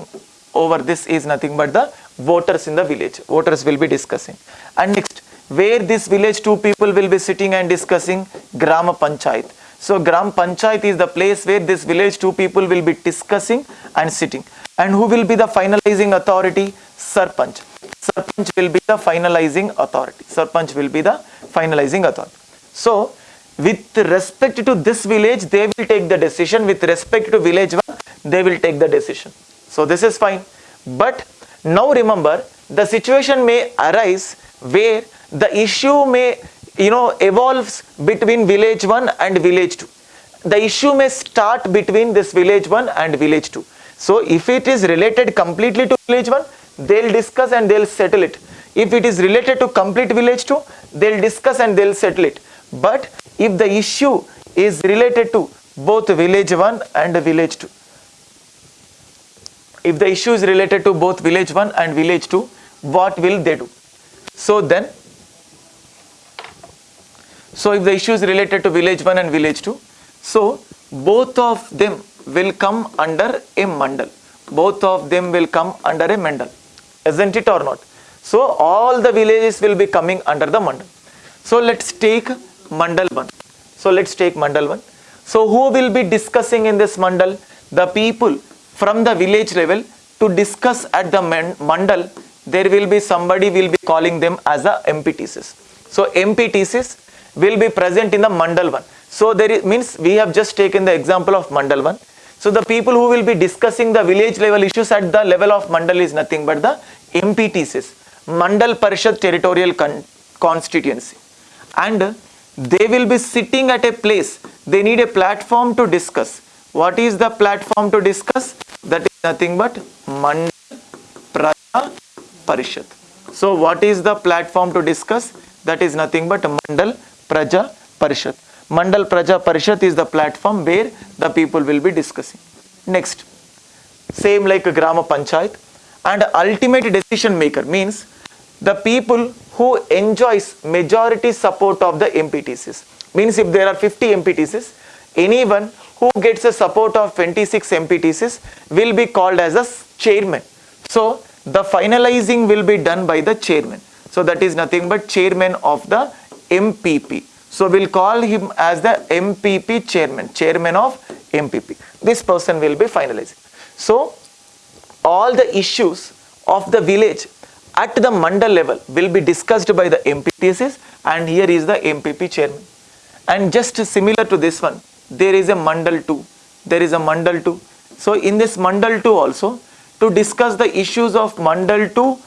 over this is nothing but the voters in the village. Voters will be discussing. And next, where this village two people will be sitting and discussing Grama Panchayat. So Gram Panchayat is the place where this village two people will be discussing and sitting. And who will be the finalizing authority? Sarpanch. Sarpanch will be the finalizing authority. Sarpanch will be the finalizing authority. So with respect to this village, they will take the decision. With respect to village one, they will take the decision. So this is fine. But now remember, the situation may arise where the issue may you know evolves between village 1 and village 2 the issue may start between this village 1 and village 2 so if it is related completely to village 1 they'll discuss and they'll settle it. If it is related to complete village 2 they'll discuss and they'll settle it. But if the issue is related to both village 1 and village 2 if the issue is related to both village 1 and village 2 what will they do? So then so if the issue is related to village 1 and village 2, so both of them will come under a mandal. Both of them will come under a mandal, isn't it or not? So all the villages will be coming under the mandal. So let's take mandal 1. So let's take mandal 1. So who will be discussing in this mandal? The people from the village level to discuss at the mandal, there will be somebody will be calling them as a MPTCs. So MPTCs will be present in the mandal 1 so there is, means we have just taken the example of mandal 1 so the people who will be discussing the village level issues at the level of mandal is nothing but the mptcs mandal parishad territorial con constituency. And they will be sitting at a place they need a platform to discuss. What is the platform to discuss? That is nothing but mandal praja parishad. So what is the platform to discuss? That is nothing but mandal Praja Parishad. Mandal Praja Parishad is the platform where the people will be discussing. Next, same like Grama Panchayat and ultimate decision maker means the people who enjoys majority support of the MPTCs. Means if there are 50 MPTCs, anyone who gets the support of 26 MPTCs will be called as a chairman. So the finalizing will be done by the chairman. So that is nothing but chairman of the MPP. So we'll call him as the MPP chairman, chairman of MPP. This person will be finalizing. So all the issues of the village at the mandal level will be discussed by the MPTCs and here is the MPP chairman. And just similar to this one, there is a mandal 2. There is a mandal 2. So in this mandal 2 also, to discuss the issues of mandal 2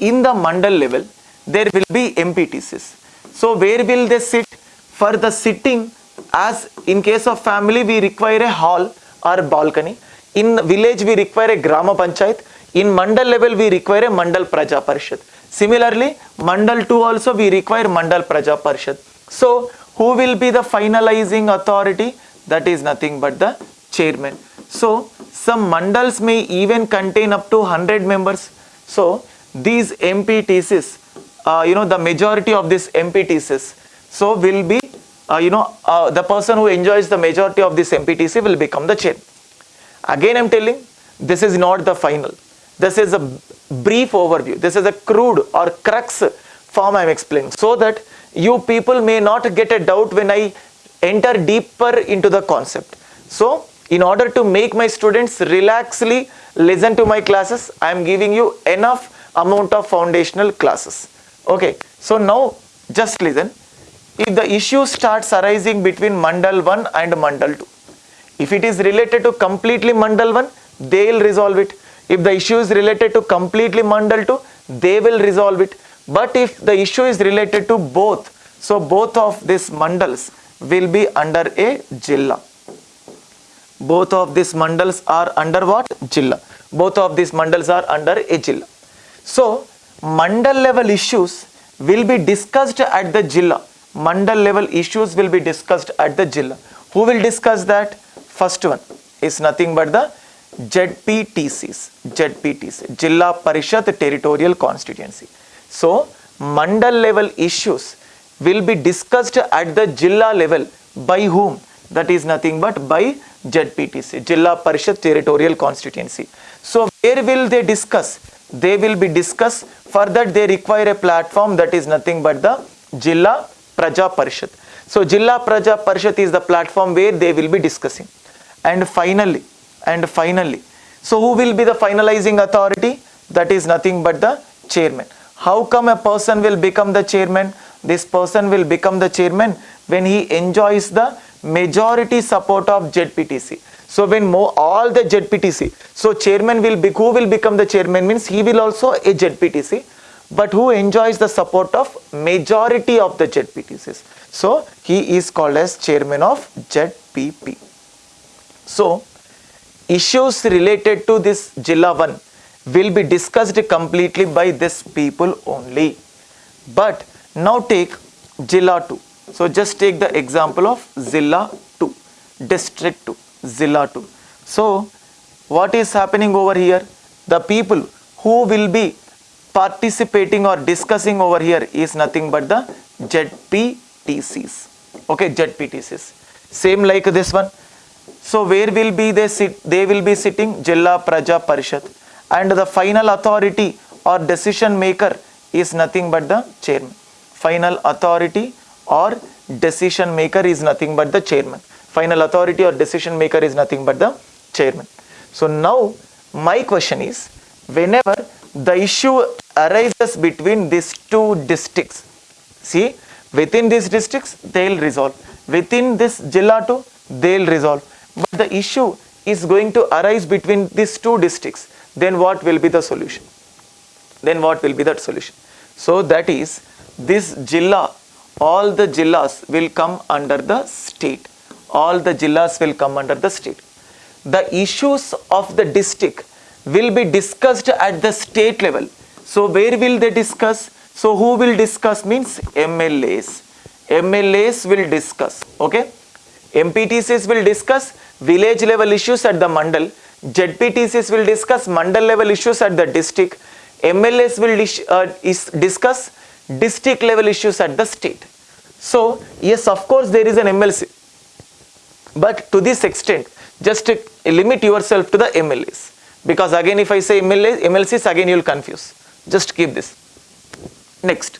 in the mandal level, there will be MPTCs. So where will they sit? For the sitting, as in case of family, we require a hall or balcony. In village, we require a Grama Panchayat. In Mandal level, we require a Mandal Praja Parishad. Similarly, Mandal 2 also we require Mandal Praja Parishad. So, who will be the finalizing authority? That is nothing but the chairman. So, some mandals may even contain up to 100 members. So, these MPTCs you know the majority of this MPTCs so will be uh, you know uh, the person who enjoys the majority of this MPTC will become the chair. Again I'm telling this is not the final. This is a brief overview. This is a crude or crux form I'm explaining so that you people may not get a doubt when I enter deeper into the concept. So in order to make my students relaxly listen to my classes I am giving you enough amount of foundational classes Okay, so now just listen. If the issue starts arising between Mandal 1 and Mandal 2, if it is related to completely Mandal 1, they will resolve it. If the issue is related to completely Mandal 2, they will resolve it. But if the issue is related to both, so both of these mandals will be under a jilla. Both of these mandals are under what? Jilla. Both of these mandals are under a jilla. So mandal level issues will be discussed at the Jilla. Mandal level issues will be discussed at the Jilla. Who will discuss that? First one is nothing but the ZPTCs, ZPTC, Jilla Parishad Territorial Constituency. So, mandal level issues will be discussed at the Jilla level by whom? That is nothing but by ZPTC, Jilla Parishad Territorial Constituency. So where will they discuss? They will be discussed. For that they require a platform that is nothing but the Jilla Praja Parishad. So Jilla Praja Parishad is the platform where they will be discussing. And finally, and finally, so who will be the finalizing authority? That is nothing but the chairman. How come a person will become the chairman? This person will become the chairman when he enjoys the majority support of ZPTC. So when more, all the ZPTC, so chairman will be, who will become the chairman means he will also a ZPTC, but who enjoys the support of majority of the ZPTCs. So he is called as chairman of ZPP. So issues related to this Jilla 1 will be discussed completely by this people only. But now take Jilla 2. So just take the example of Zilla 2, District 2, Zilla 2. So what is happening over here? The people who will be participating or discussing over here is nothing but the ZPTCs. Okay, ZPTCs. Same like this one. So where will be they sit? They will be sitting Jilla Praja Parishad and the final authority or decision maker is nothing but the chairman. Final authority or decision maker is nothing but the chairman. Final authority or decision maker is nothing but the chairman. So now my question is whenever the issue arises between these two districts, see within these districts they'll resolve. Within this Jilla 2 they'll resolve. But the issue is going to arise between these two districts. Then what will be the solution? Then what will be that solution? So that is this Jilla all the jillas will come under the state. All the jillas will come under the state. The issues of the district will be discussed at the state level. So where will they discuss? So who will discuss means MLAs. MLAs will discuss. Okay. MPTCs will discuss village level issues at the mandal. ZPTCs will discuss mandal level issues at the district. MLAs will dis uh, discuss district level issues at the state. So yes, of course there is an MLC, but to this extent, just limit yourself to the MLAs because again if I say MLAs, MLCs again you will confuse. Just keep this. Next,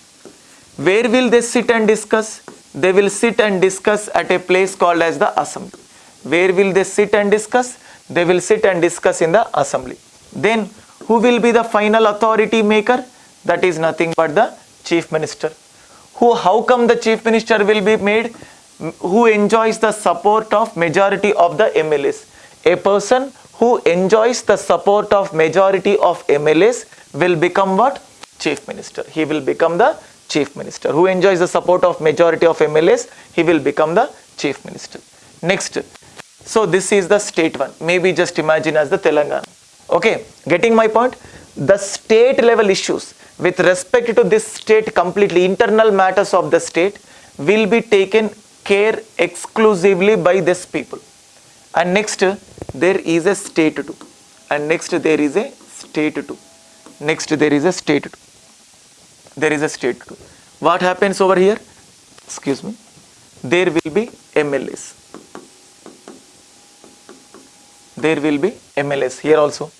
where will they sit and discuss? They will sit and discuss at a place called as the assembly. Where will they sit and discuss? They will sit and discuss in the assembly. Then who will be the final authority maker? That is nothing but the chief minister. Who, how come the chief minister will be made? Who enjoys the support of majority of the MLAs. A person who enjoys the support of majority of MLAs will become what? Chief minister. He will become the chief minister. Who enjoys the support of majority of MLAs? He will become the chief minister. Next. So this is the state one. Maybe just imagine as the Telangana. Okay, getting my point? The state level issues with respect to this state completely internal matters of the state will be taken care exclusively by this people. And next there is a state 2 and next there is a state 2 next there is a state 2 there is a state 2 what happens over here? Excuse me. There will be MLAs there will be MLAs here also.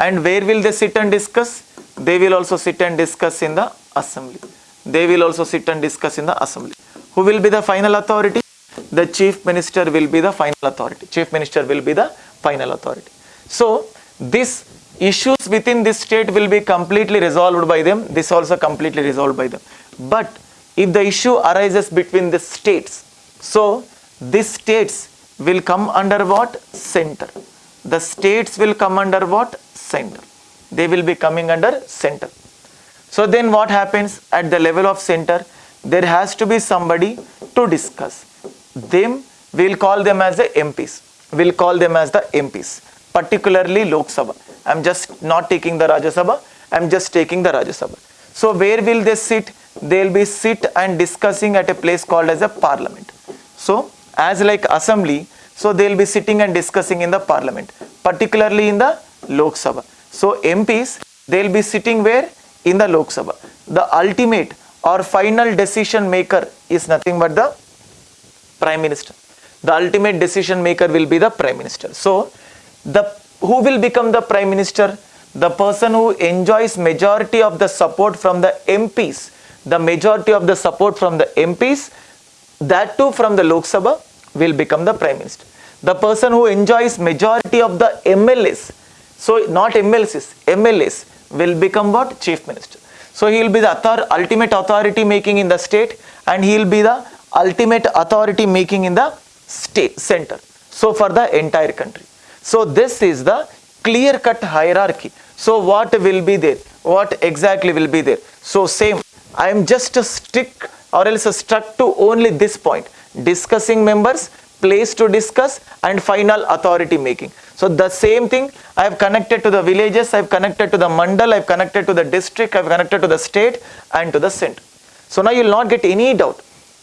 And where will they sit and discuss? They will also sit and discuss in the assembly. They will also sit and discuss in the assembly. Who will be the final authority? The chief minister will be the final authority. Chief minister will be the final authority. So, this issues within this state will be completely resolved by them. This also completely resolved by them. But if the issue arises between the states, so these states will come under what? Center. The states will come under what? Center they will be coming under center. So then what happens at the level of center? There has to be somebody to discuss. Them, we'll call them as the MPs. We'll call them as the MPs, particularly Lok Sabha. I'm just not taking the Rajya Sabha. I'm just taking the Rajya Sabha. So where will they sit? They'll be sit and discussing at a place called as a parliament. So as like assembly, so they'll be sitting and discussing in the parliament, particularly in the Lok Sabha. So MPs, they'll be sitting where? In the Lok Sabha. The ultimate or final decision maker is nothing but the Prime Minister. The ultimate decision maker will be the Prime Minister. So the who will become the prime minister? The person who enjoys majority of the support from the MPs, the majority of the support from the MPs, that too from the Lok Sabha will become the prime minister. The person who enjoys majority of the MLAs, so not MLCs, MLAs will become what? Chief minister. So he will be the author, ultimate authority making in the state and he will be the ultimate authority making in the state center. So for the entire country. So this is the clear cut hierarchy. So what will be there? What exactly will be there? So same, I am just a stick or else stuck to only this point. Discussing members, place to discuss and final authority making. So the same thing I have connected to the villages, I have connected to the mandal, I have connected to the district, I have connected to the state and to the center. So now you will not get any doubt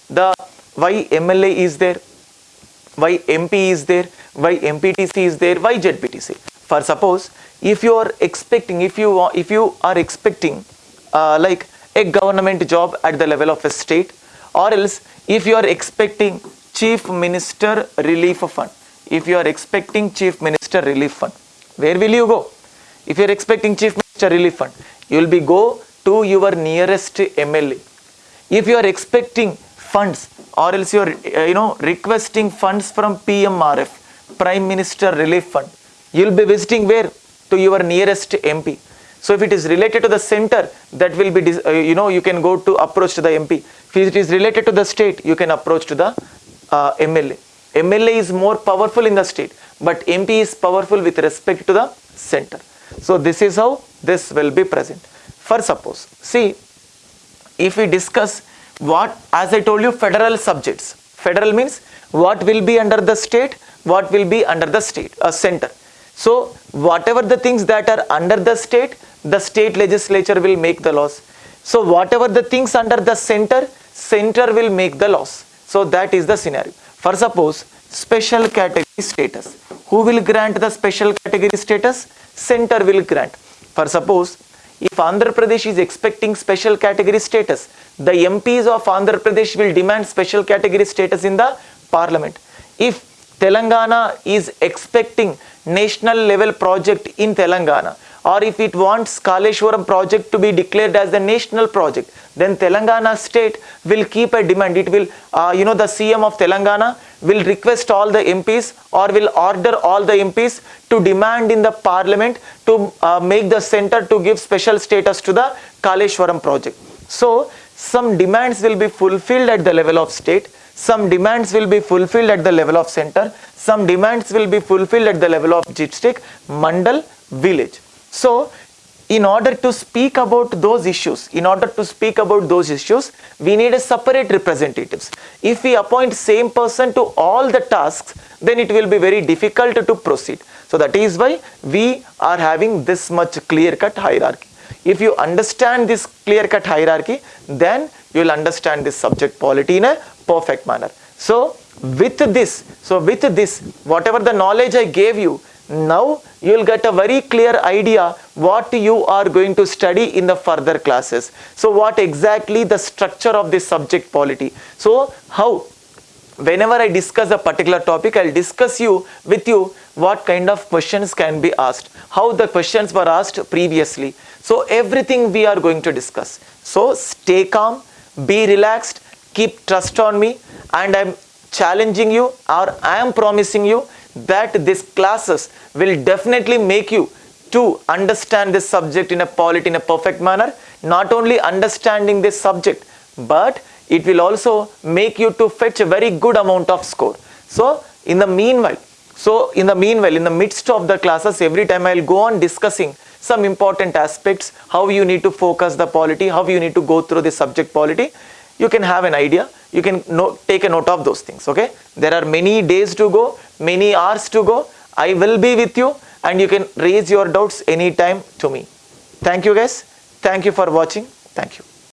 the why MLA is there, why MP is there, why MPTC is there, why ZPTC. For suppose if you are expecting, if you if you are expecting uh, like a government job at the level of a state or else if you are expecting chief minister relief fund, if you are expecting chief minister relief fund, where will you go? If you are expecting chief minister relief fund, you will be go to your nearest MLA. If you are expecting funds or else you are you know requesting funds from PMRF Prime Minister Relief Fund you will be visiting where to your nearest MP so if it is related to the center that will be uh, you know you can go to approach to the MP if it is related to the state you can approach to the uh, MLA MLA is more powerful in the state but MP is powerful with respect to the center. So this is how this will be present. For suppose see if we discuss what as I told you federal subjects. Federal means what will be under the state what will be under the state a center. So whatever the things that are under the state the state legislature will make the laws. So whatever the things under the center center will make the laws. So that is the scenario for suppose special category status. Who will grant the special category status? Center will grant. For suppose if Andhra Pradesh is expecting special category status the MPs of Andhra Pradesh will demand special category status in the parliament. If Telangana is expecting national level project in Telangana or if it wants Kaleshwaram project to be declared as the national project, then Telangana state will keep a demand. It will, uh, you know, the CM of Telangana will request all the MPs or will order all the MPs to demand in the parliament to uh, make the center to give special status to the Kaleshwaram project. So, some demands will be fulfilled at the level of state, some demands will be fulfilled at the level of center, some demands will be fulfilled at the level of district, mandal, village. So, in order to speak about those issues, in order to speak about those issues, we need a separate representatives. If we appoint same person to all the tasks, then it will be very difficult to proceed. So that is why we are having this much clear cut hierarchy. If you understand this clear-cut hierarchy, then you will understand this subject polity in a perfect manner. So with this, so with this, whatever the knowledge I gave you, now you will get a very clear idea what you are going to study in the further classes. So what exactly the structure of this subject polity. So how whenever I discuss a particular topic, I'll discuss you with you what kind of questions can be asked, how the questions were asked previously. So everything we are going to discuss. So stay calm, be relaxed, keep trust on me and I'm challenging you or I am promising you that these classes will definitely make you to understand this subject in a polity in a perfect manner. Not only understanding this subject, but it will also make you to fetch a very good amount of score. So in the meanwhile, so in the meanwhile, in the midst of the classes, every time I will go on discussing some important aspects, how you need to focus the polity, how you need to go through the subject polity, you can have an idea, you can take a note of those things, okay. There are many days to go, many hours to go, I will be with you and you can raise your doubts anytime to me. Thank you guys, thank you for watching, thank you.